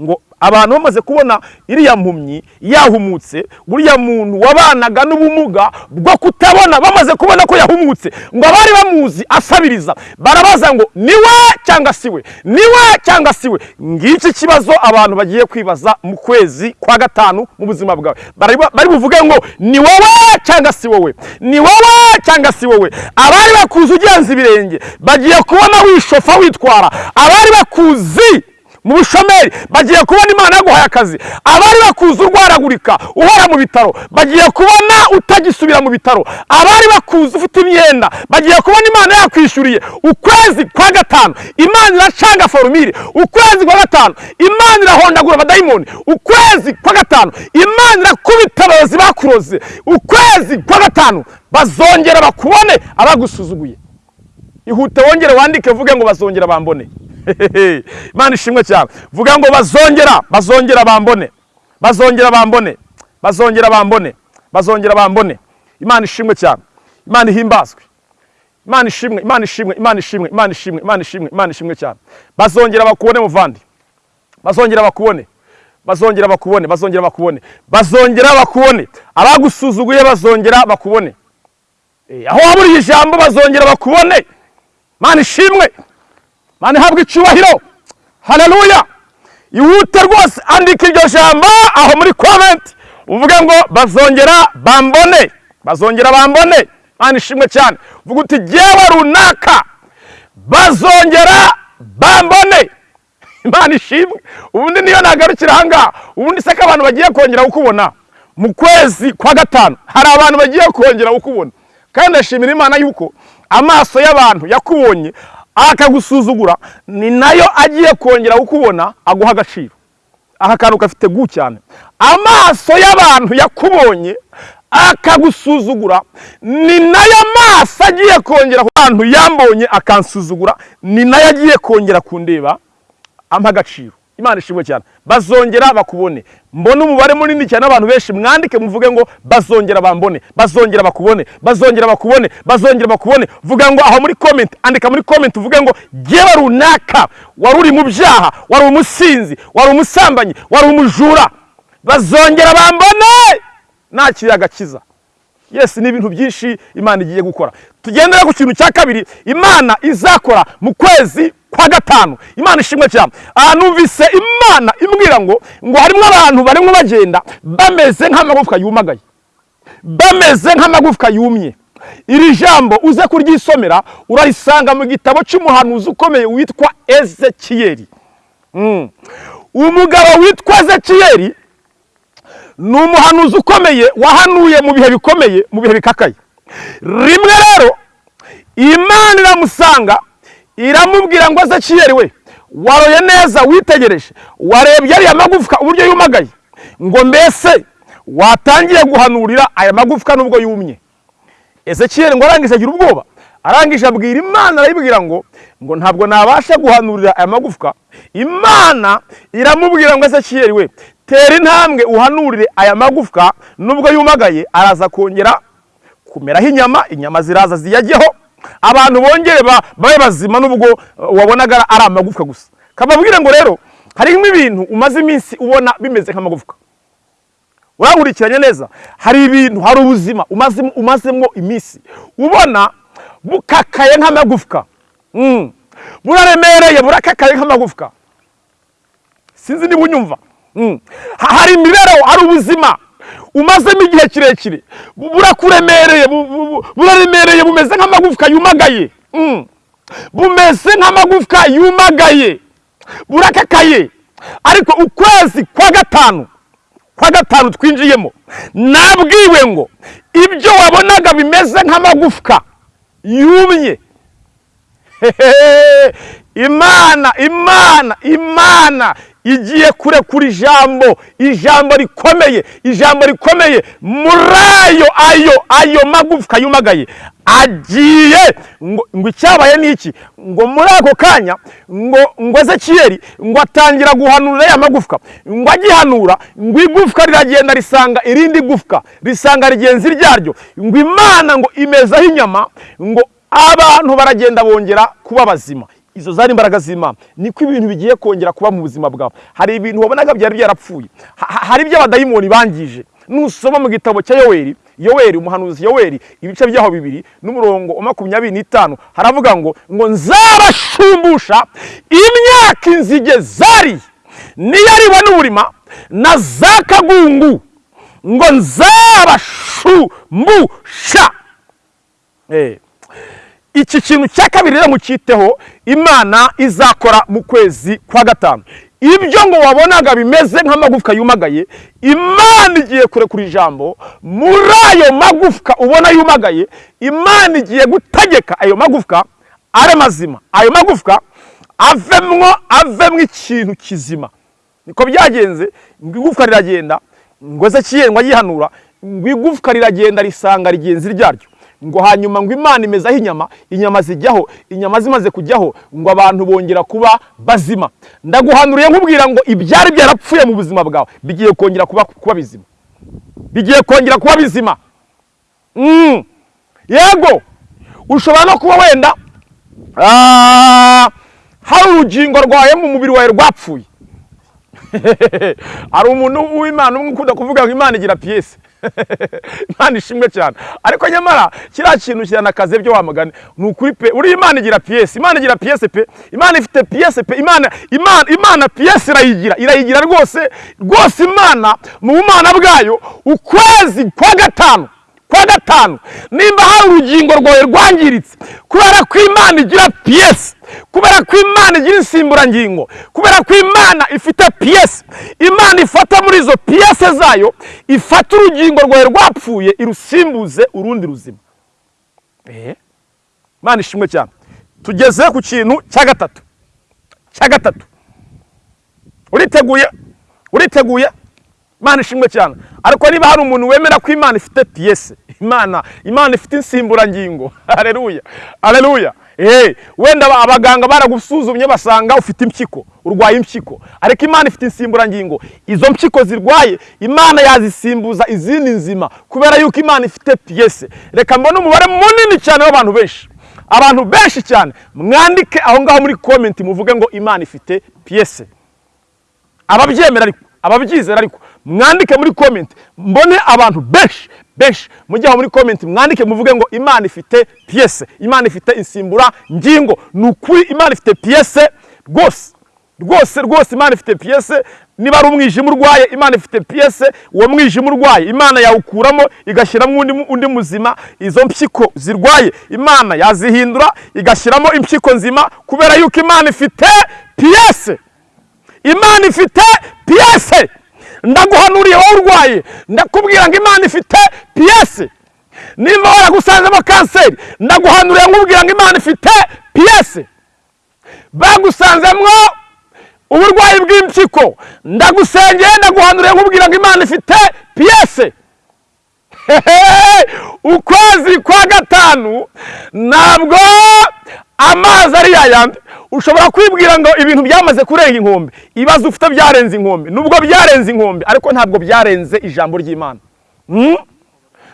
Ngo abantu bamaze kubona iriya mpumyi yahumutse uriya muntu wabanaga n'ubumuga bwo kutabona bamaze kubona ko yahumutse ngo abari bamuzi asabiriza barabaza ngo ni we cyangwa si we? Ni we cyangwa si we? Ngiki kibazo abantu bagiye kwibaza mu kwezi kwa gatanu mu buzima bwawe. Bari buvuge ngo ni wowe cyangwa si wowe ni wowe cyangwa si wowe abari bakuzi ugenza ibirenge bagiye kubona wishofa witwara. Abari bakuzi mu bushomeri bagiye kubona imana yaguhaye akazi. Abari bakuzi urwaragurika uhora mu bitaro. Bagiye kubona utagisubira mu bitaro. Abari bakuzi ufite imyenda bagiye kubona imana yakwishyuriye ukwezi kwa gatanu imana iracanga forumire. Ukwezi kwa gatanu imana irahondagura abadayimoni. Ukwezi kwa gatanu imana irakubita abayobozi bakuroze ukwezi kwa gatanu bazongera bakubone abagusuzuguye. Ihute wongere wandike vuge ngo bazongera bambone. imana ishimwe cyane. Vuga ngo bazongera bazongera bambone. Bazongera bambone. Bazongera bambone. Bazongera bambone. Imana ishimwe cyane. Imana ihimbazwe imana ishimwe imana ishimwe imana ishimwe imana ishimwe imana ishimwe imana ishimwe cyane. Bazongera bakubone muvandi bazongera bakubone. Bazongera bakubone bazongera bakubone. Bazongera bakubone. Abagusuzuguye bazongera bakubone. Aho waburiye ijambo bazongera bakubone. Imana ishimwe. Mana ihabwa icyubahiro haleluya ihute rwose andika iryo jambo aho muri komenti uvuge ngo bazongera bambone bazongera bambone mana ishimwe cyane uvuga uti jyewe runaka bazongera bambone imana ishimwe ubundi niyo nagarukira ahangaha ubundi se ko abantu bagiye kongera kukubona mu kwezi kwa gatanu hari abantu bagiye kongera kukubona kandi ndashimira imana yuko amaso y'abantu yakubonye akagusuzugura ni na yo agiye kongera kukubona aguha agaciro. Aha kantu gafite gu cyane. Amaso y'abantu yakubonye akagusuzugura ni na yo amaso agiye kongera ku bantu yambonye akansuzugura ni na yo agiye kongera kundeba ampa agaciro. Imana ishimwe cyane. Bazongera bakubone. Mbona umubare munini cyane abantu benshi. Mwandike muvuge ngo bazongera bambone. Bazongera bakubone. Bazongera bakubone. Bazongera bakubone. Vuga ngo aho muri comment. Andika muri comment uvuge ngo jyewe runaka. Wari uri mu byaha. Wari umusinzi. Wari umusambanyi. Wari umujura. Bazongera bambone! Nakiriye agakiza yes ni ibintu byinshi imana igiye gukora. Tugendera ku kintu cya kabiri. Imana izakora mu kwezi kwa gatanu. Imana ishimwe cyane numvise imana imbwira ngo ngo harimo abantu barimo bagenda bameze nk'amagufwa yumagaye. Bameze nk'amagufwa yumye. Iri jambo uze kuryisomera urarisanga mu gitabo cy'umuhanuzi ukomeye witwa ezekiyeri umugabo witwa ezekiyeri ni umuhanuzi ukomeye wahanuye mu bihe bikomeye mu bihe bikakaye. Rimwe rero imana iramusanga iramubwira ngo ezekiyeri we. Waroye neza witegereje. Warebye ariya magufwa uburyo yumagaye. Ngo mbese watangiye guhanurira aya magufwa nubwo yumye? Ezekiyeri ngo arangije agira ubwoba. Arangije abwira imana arayibwira ngo ngo ntabwo nabasha guhanurira aya magufwa. Imana iramubwira ngo ezekiyeri we tera intambwe uhanurire aya magufwa nubwo yumagaye. Araza kongera kumeraho inyama inyama ziraza ziyajyeho abantu bongere babe bazima nubwo wabonaga ari amagufwa gusa. Kababwire ngo rero harimo ibintu umaze iminsi ubona bimeze nk'amagufwa. Urankurikiranye neza hari ibintu hari ubuzima umazemo iminsi ubona bukakaye nk'amagufwa. Buraremereye burakakaye nk'amagufwa. Sinzi niba unyumva. Hari imibereho hari ubuzima. Umazemo igihe kirekire. Burakuremereye buraremereye bumeze nk'amagufwa yumagaye. Bumeze nk'amagufwa yumagaye. Burakakaye. Ariko ukwezi kwa gatanu kwa gatanu twinjiyemo. Nabwiwe ngo ibyo wabonaga bimeze nk'amagufwa yumye. Imana imana imana. Igiye kurekura ijambo ijambo rikomeye ijambo rikomeye. Muri ayo ayo ayo magufwa yumagaye. Agiye ngo icyabaye ni iki? Ngo muri ako kanya ngo ngo ezekiyeri ngo atangira guhanura ya magufwa ngo agihanura ngo igufwa riragenda risanga irindi gufwa risanga rigenzi ryaryo ngo imana ngo imezaho inyama ngo abantu baragenda bongera kuba bazima. Izo zari imbaraga z'imana. Niko ibintu bigiye kongera kuba mu buzima bwawe. Hari ibintu wabonaga byari byarapfuye. Ha- ha- hari ibyo abadayimoni bangije. Nusoma mu gitabo cya yoweri yoweri umuhanuzi yoweri ibice byaho bibiri n'umurongo wa makumyabiri n'itanu haravuga ngo ngo nzabashumbusha imyaka inzige zari niyo ari we n'uburima na za kagungu ngo nzabashumbusha. Eh. Iki kintu cya kabiri rero mucyiteho imana izakora mu kwezi kwa gatanu. Ibyo ngo wabonaga bimeze nk'amagufwa yumagaye imana igiye kurekura ijambo muri ayo magufwa ubona yumagaye imana igiye gutegeka ayo magufwa ari mazima. Ayo magufwa avemwo avemwo ikintu kizima. Niko byagenze ngo igufwa riragenda ngo ezekiyeli ngo ayihanura ngo igufwa riragenda risanga rigenzi ryaryo ngo hanyuma ngo imana imezaho inyama inyama zijyaho inyama zimaze kujyaho ngo abantu bongera kuba bazima. Ndaguhanuriye nkubwira ngo ibyari byarapfuye mu buzima bwawe. Bigiye kongera kuba, bizima. Bigiye kongera kuba bizima. Mm. yego ushobora no kuba wenda ah, hari urugingo rwawe mu mubiri wawe rwapfuye. Hari umuntu w'imana umwe ukunda kuvuga ngo imana igira piyese imana ishimwe cyane. Ariko nyamara kiriya kintu kiranakaze byo wamagana ni ukuri pe uriya imana igira piyese imana igira piyese pe imana ifite piyese pe imana imana imana piyese irayigira irayigira rwose rwose imana mu bumana bwayo ukwezi kwa gatanu. Kwa gatanu nimba hari urugingo rwawe rwangiritse kubera ko imana igira piyesi kubera ko imana igira insimburangingo kubera ko imana ifite piyesi imana ifata muri izo piyese zayo ifata urugingo rwawe rwapfuye irusimbuze urundi ruzima. Eh, imana ishimwe cyane. Tugeze ku kintu cya gatatu. Cya gatatu. Uriteguye? Uriteguye? Imana ishimwe cyane. Ariko niba hari umuntu wemera ko imana ifite piyese imana imana ifite insimburangingo. Hareruya hareruya Eh, wenda aba- abaganga baragusuzumye basanga ufite impyiko urwaye impyiko. Ariko imana ifite insimburangingo. Izo mpyiko zirwaye imana yazisimbuza izindi nzima kubera yuko imana ifite piyese reka mbone umubare munini cyane w'abantu benshi. Abantu benshi cyane. Mwandike aho ngaho muri komenti muvuge ngo imana ifite piyese ababyemera ariko ababyizera ariko mwandike muri komenti mbone abantu benshi benshi mujye aho muri komenti mwandike muvuge ngo imana ifite piyese imana ifite insimbura ngingo. Ni ukuri imana ifite piyese rwose rwose rwose imana ifite piyese niba ari umwijima urwaye imana ifite piyese uwo mwijima urwaye imana yawukuramo igashyiramo undi muzima. Izo mpyiko zirwaye imana yazihindura igashyiramo impyiko nzima kubera yuko imana ifite piyese imana ifite piyese ndaguhanuriye wowe urwaye. Ndakubwira ngo imana ifite piyese nimba waragusanzemo kanseri ndaguhanuriye nkubwira ngo imana ifite piyese bagusanzemwo uburwayi bw'impyiko. Ndagusengeye ndaguhanuriye nkubwira ngo imana ifite piyese ukwezi kwa gatanu ntabwo amazi ari yayandi ushobora kwibwira ngo ibintu byamaze kurenga inkombe ibibazo ufite byarenze inkombe nubwo byarenze inkombe ariko ntabwo byarenze ijambo ry'imana. Hmm?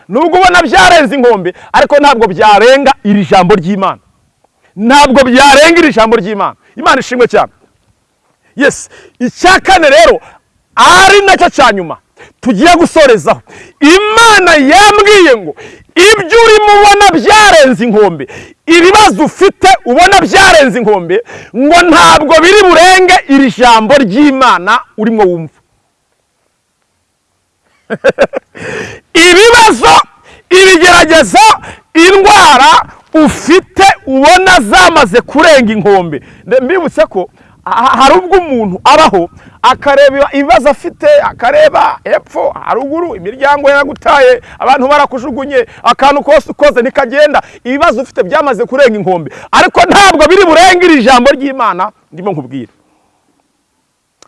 nubwo ubona byarenze inkombe ariko ntabwo byarenga iri jambo ry'imana. Ntabwo byarenga iri jambo ry'imana. Imana ishimwe cyane. Yes. Icya kane rero ari na cyo cya nyuma. Tugiye gusorezaho imana yambwiye ngo ibyo urimo ubona byarenze inkombe. Ibibazo ufite ubona byarenze inkombe ngo ntabwo biri burenge iri jambo ry'imana urimo wumva. Ibibazo ibigeragezo indwara ufite ubona zamaze kurenga inkombe. Mbibutse ko hari ubwo umuntu abaho akareba ibibazo afite akareba hepfo haruguru imiryango yaragutaye abantu barakujugunye akantu kose ukoze ntikagenda ibibazo ufite byamaze kurenga inkombe. Ariko ntabwo biri burenge iri jambo ry'imana ndimo nkubwira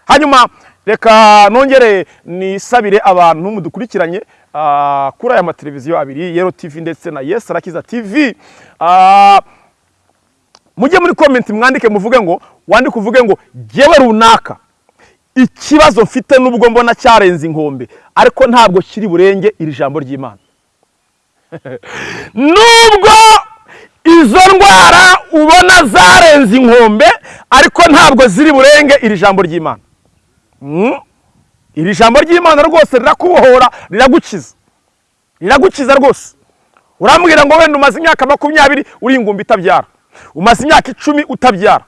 hanyuma reka nongere nisabire abantu mudukurikiranye ah, kuri aya mateleviziyo abiri yero tv ndetse na yes arakiza tv Ah, mujye muri komenti mwandike muvuge ngo wandike uvuge ngo jyewe runaka. Ikibazo mfite nubwo mbona cyarenze inkombe ariko ntabwo kiri burenge iri jambo ry'imana. Nubwo izo ndwara ubona zarenze inkombe ariko ntabwo ziri burenge iri jambo ry'imana. Mm. iri jambo ry'imana rwose rirakubohora riragukiza. Riragukiza rwose. Urambwira ngo wenda umaze imyaka makumyabiri uri ingumbi itabyara. Umaze imyaka icumi utabyara.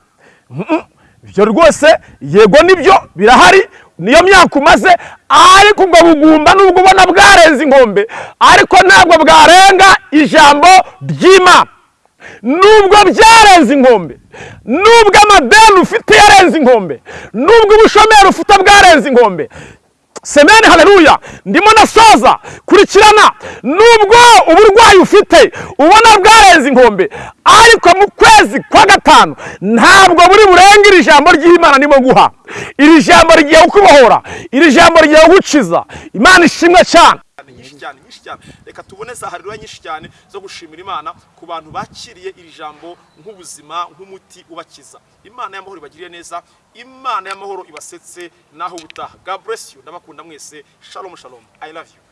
Ibyo rwose yego ni byo birahari. Niyo myaka umaze ariko ubwo bugumba nubwo ubona bwarenze inkombe ariko ntabwo bwarenga ijambo ry'imana. Nubwo byarenze inkombe nubwo amadeni ufite yarenze inkombe nubwo ubushomeri ufite bwarenze inkombe semeni haleluya. Ndimo nasoza kurikirana nubwo uburwayi ufite. Ubona bwarenze inkombe ariko mu kwezi kwa gatanu ntabwo buri burenge iri jambo ry'imana ndimo guha. Iri jambo rigiye kukubohora iri jambo rigiye kugukiza imana ishimwe cyane. Nyinshi cyane nyinshi cyane. Reka tubone za hareruya nyinshi cyane zo gushimira imana ku bantu bakiriye iri jambo nk'ubuzima nk'umuti ubakiza. Imana y'amahoro ibagiriye neza imana y'amahoro ibasetse naho ubutaha. God bless you. Ndabakunda mwese. Shalom shalom. I love you.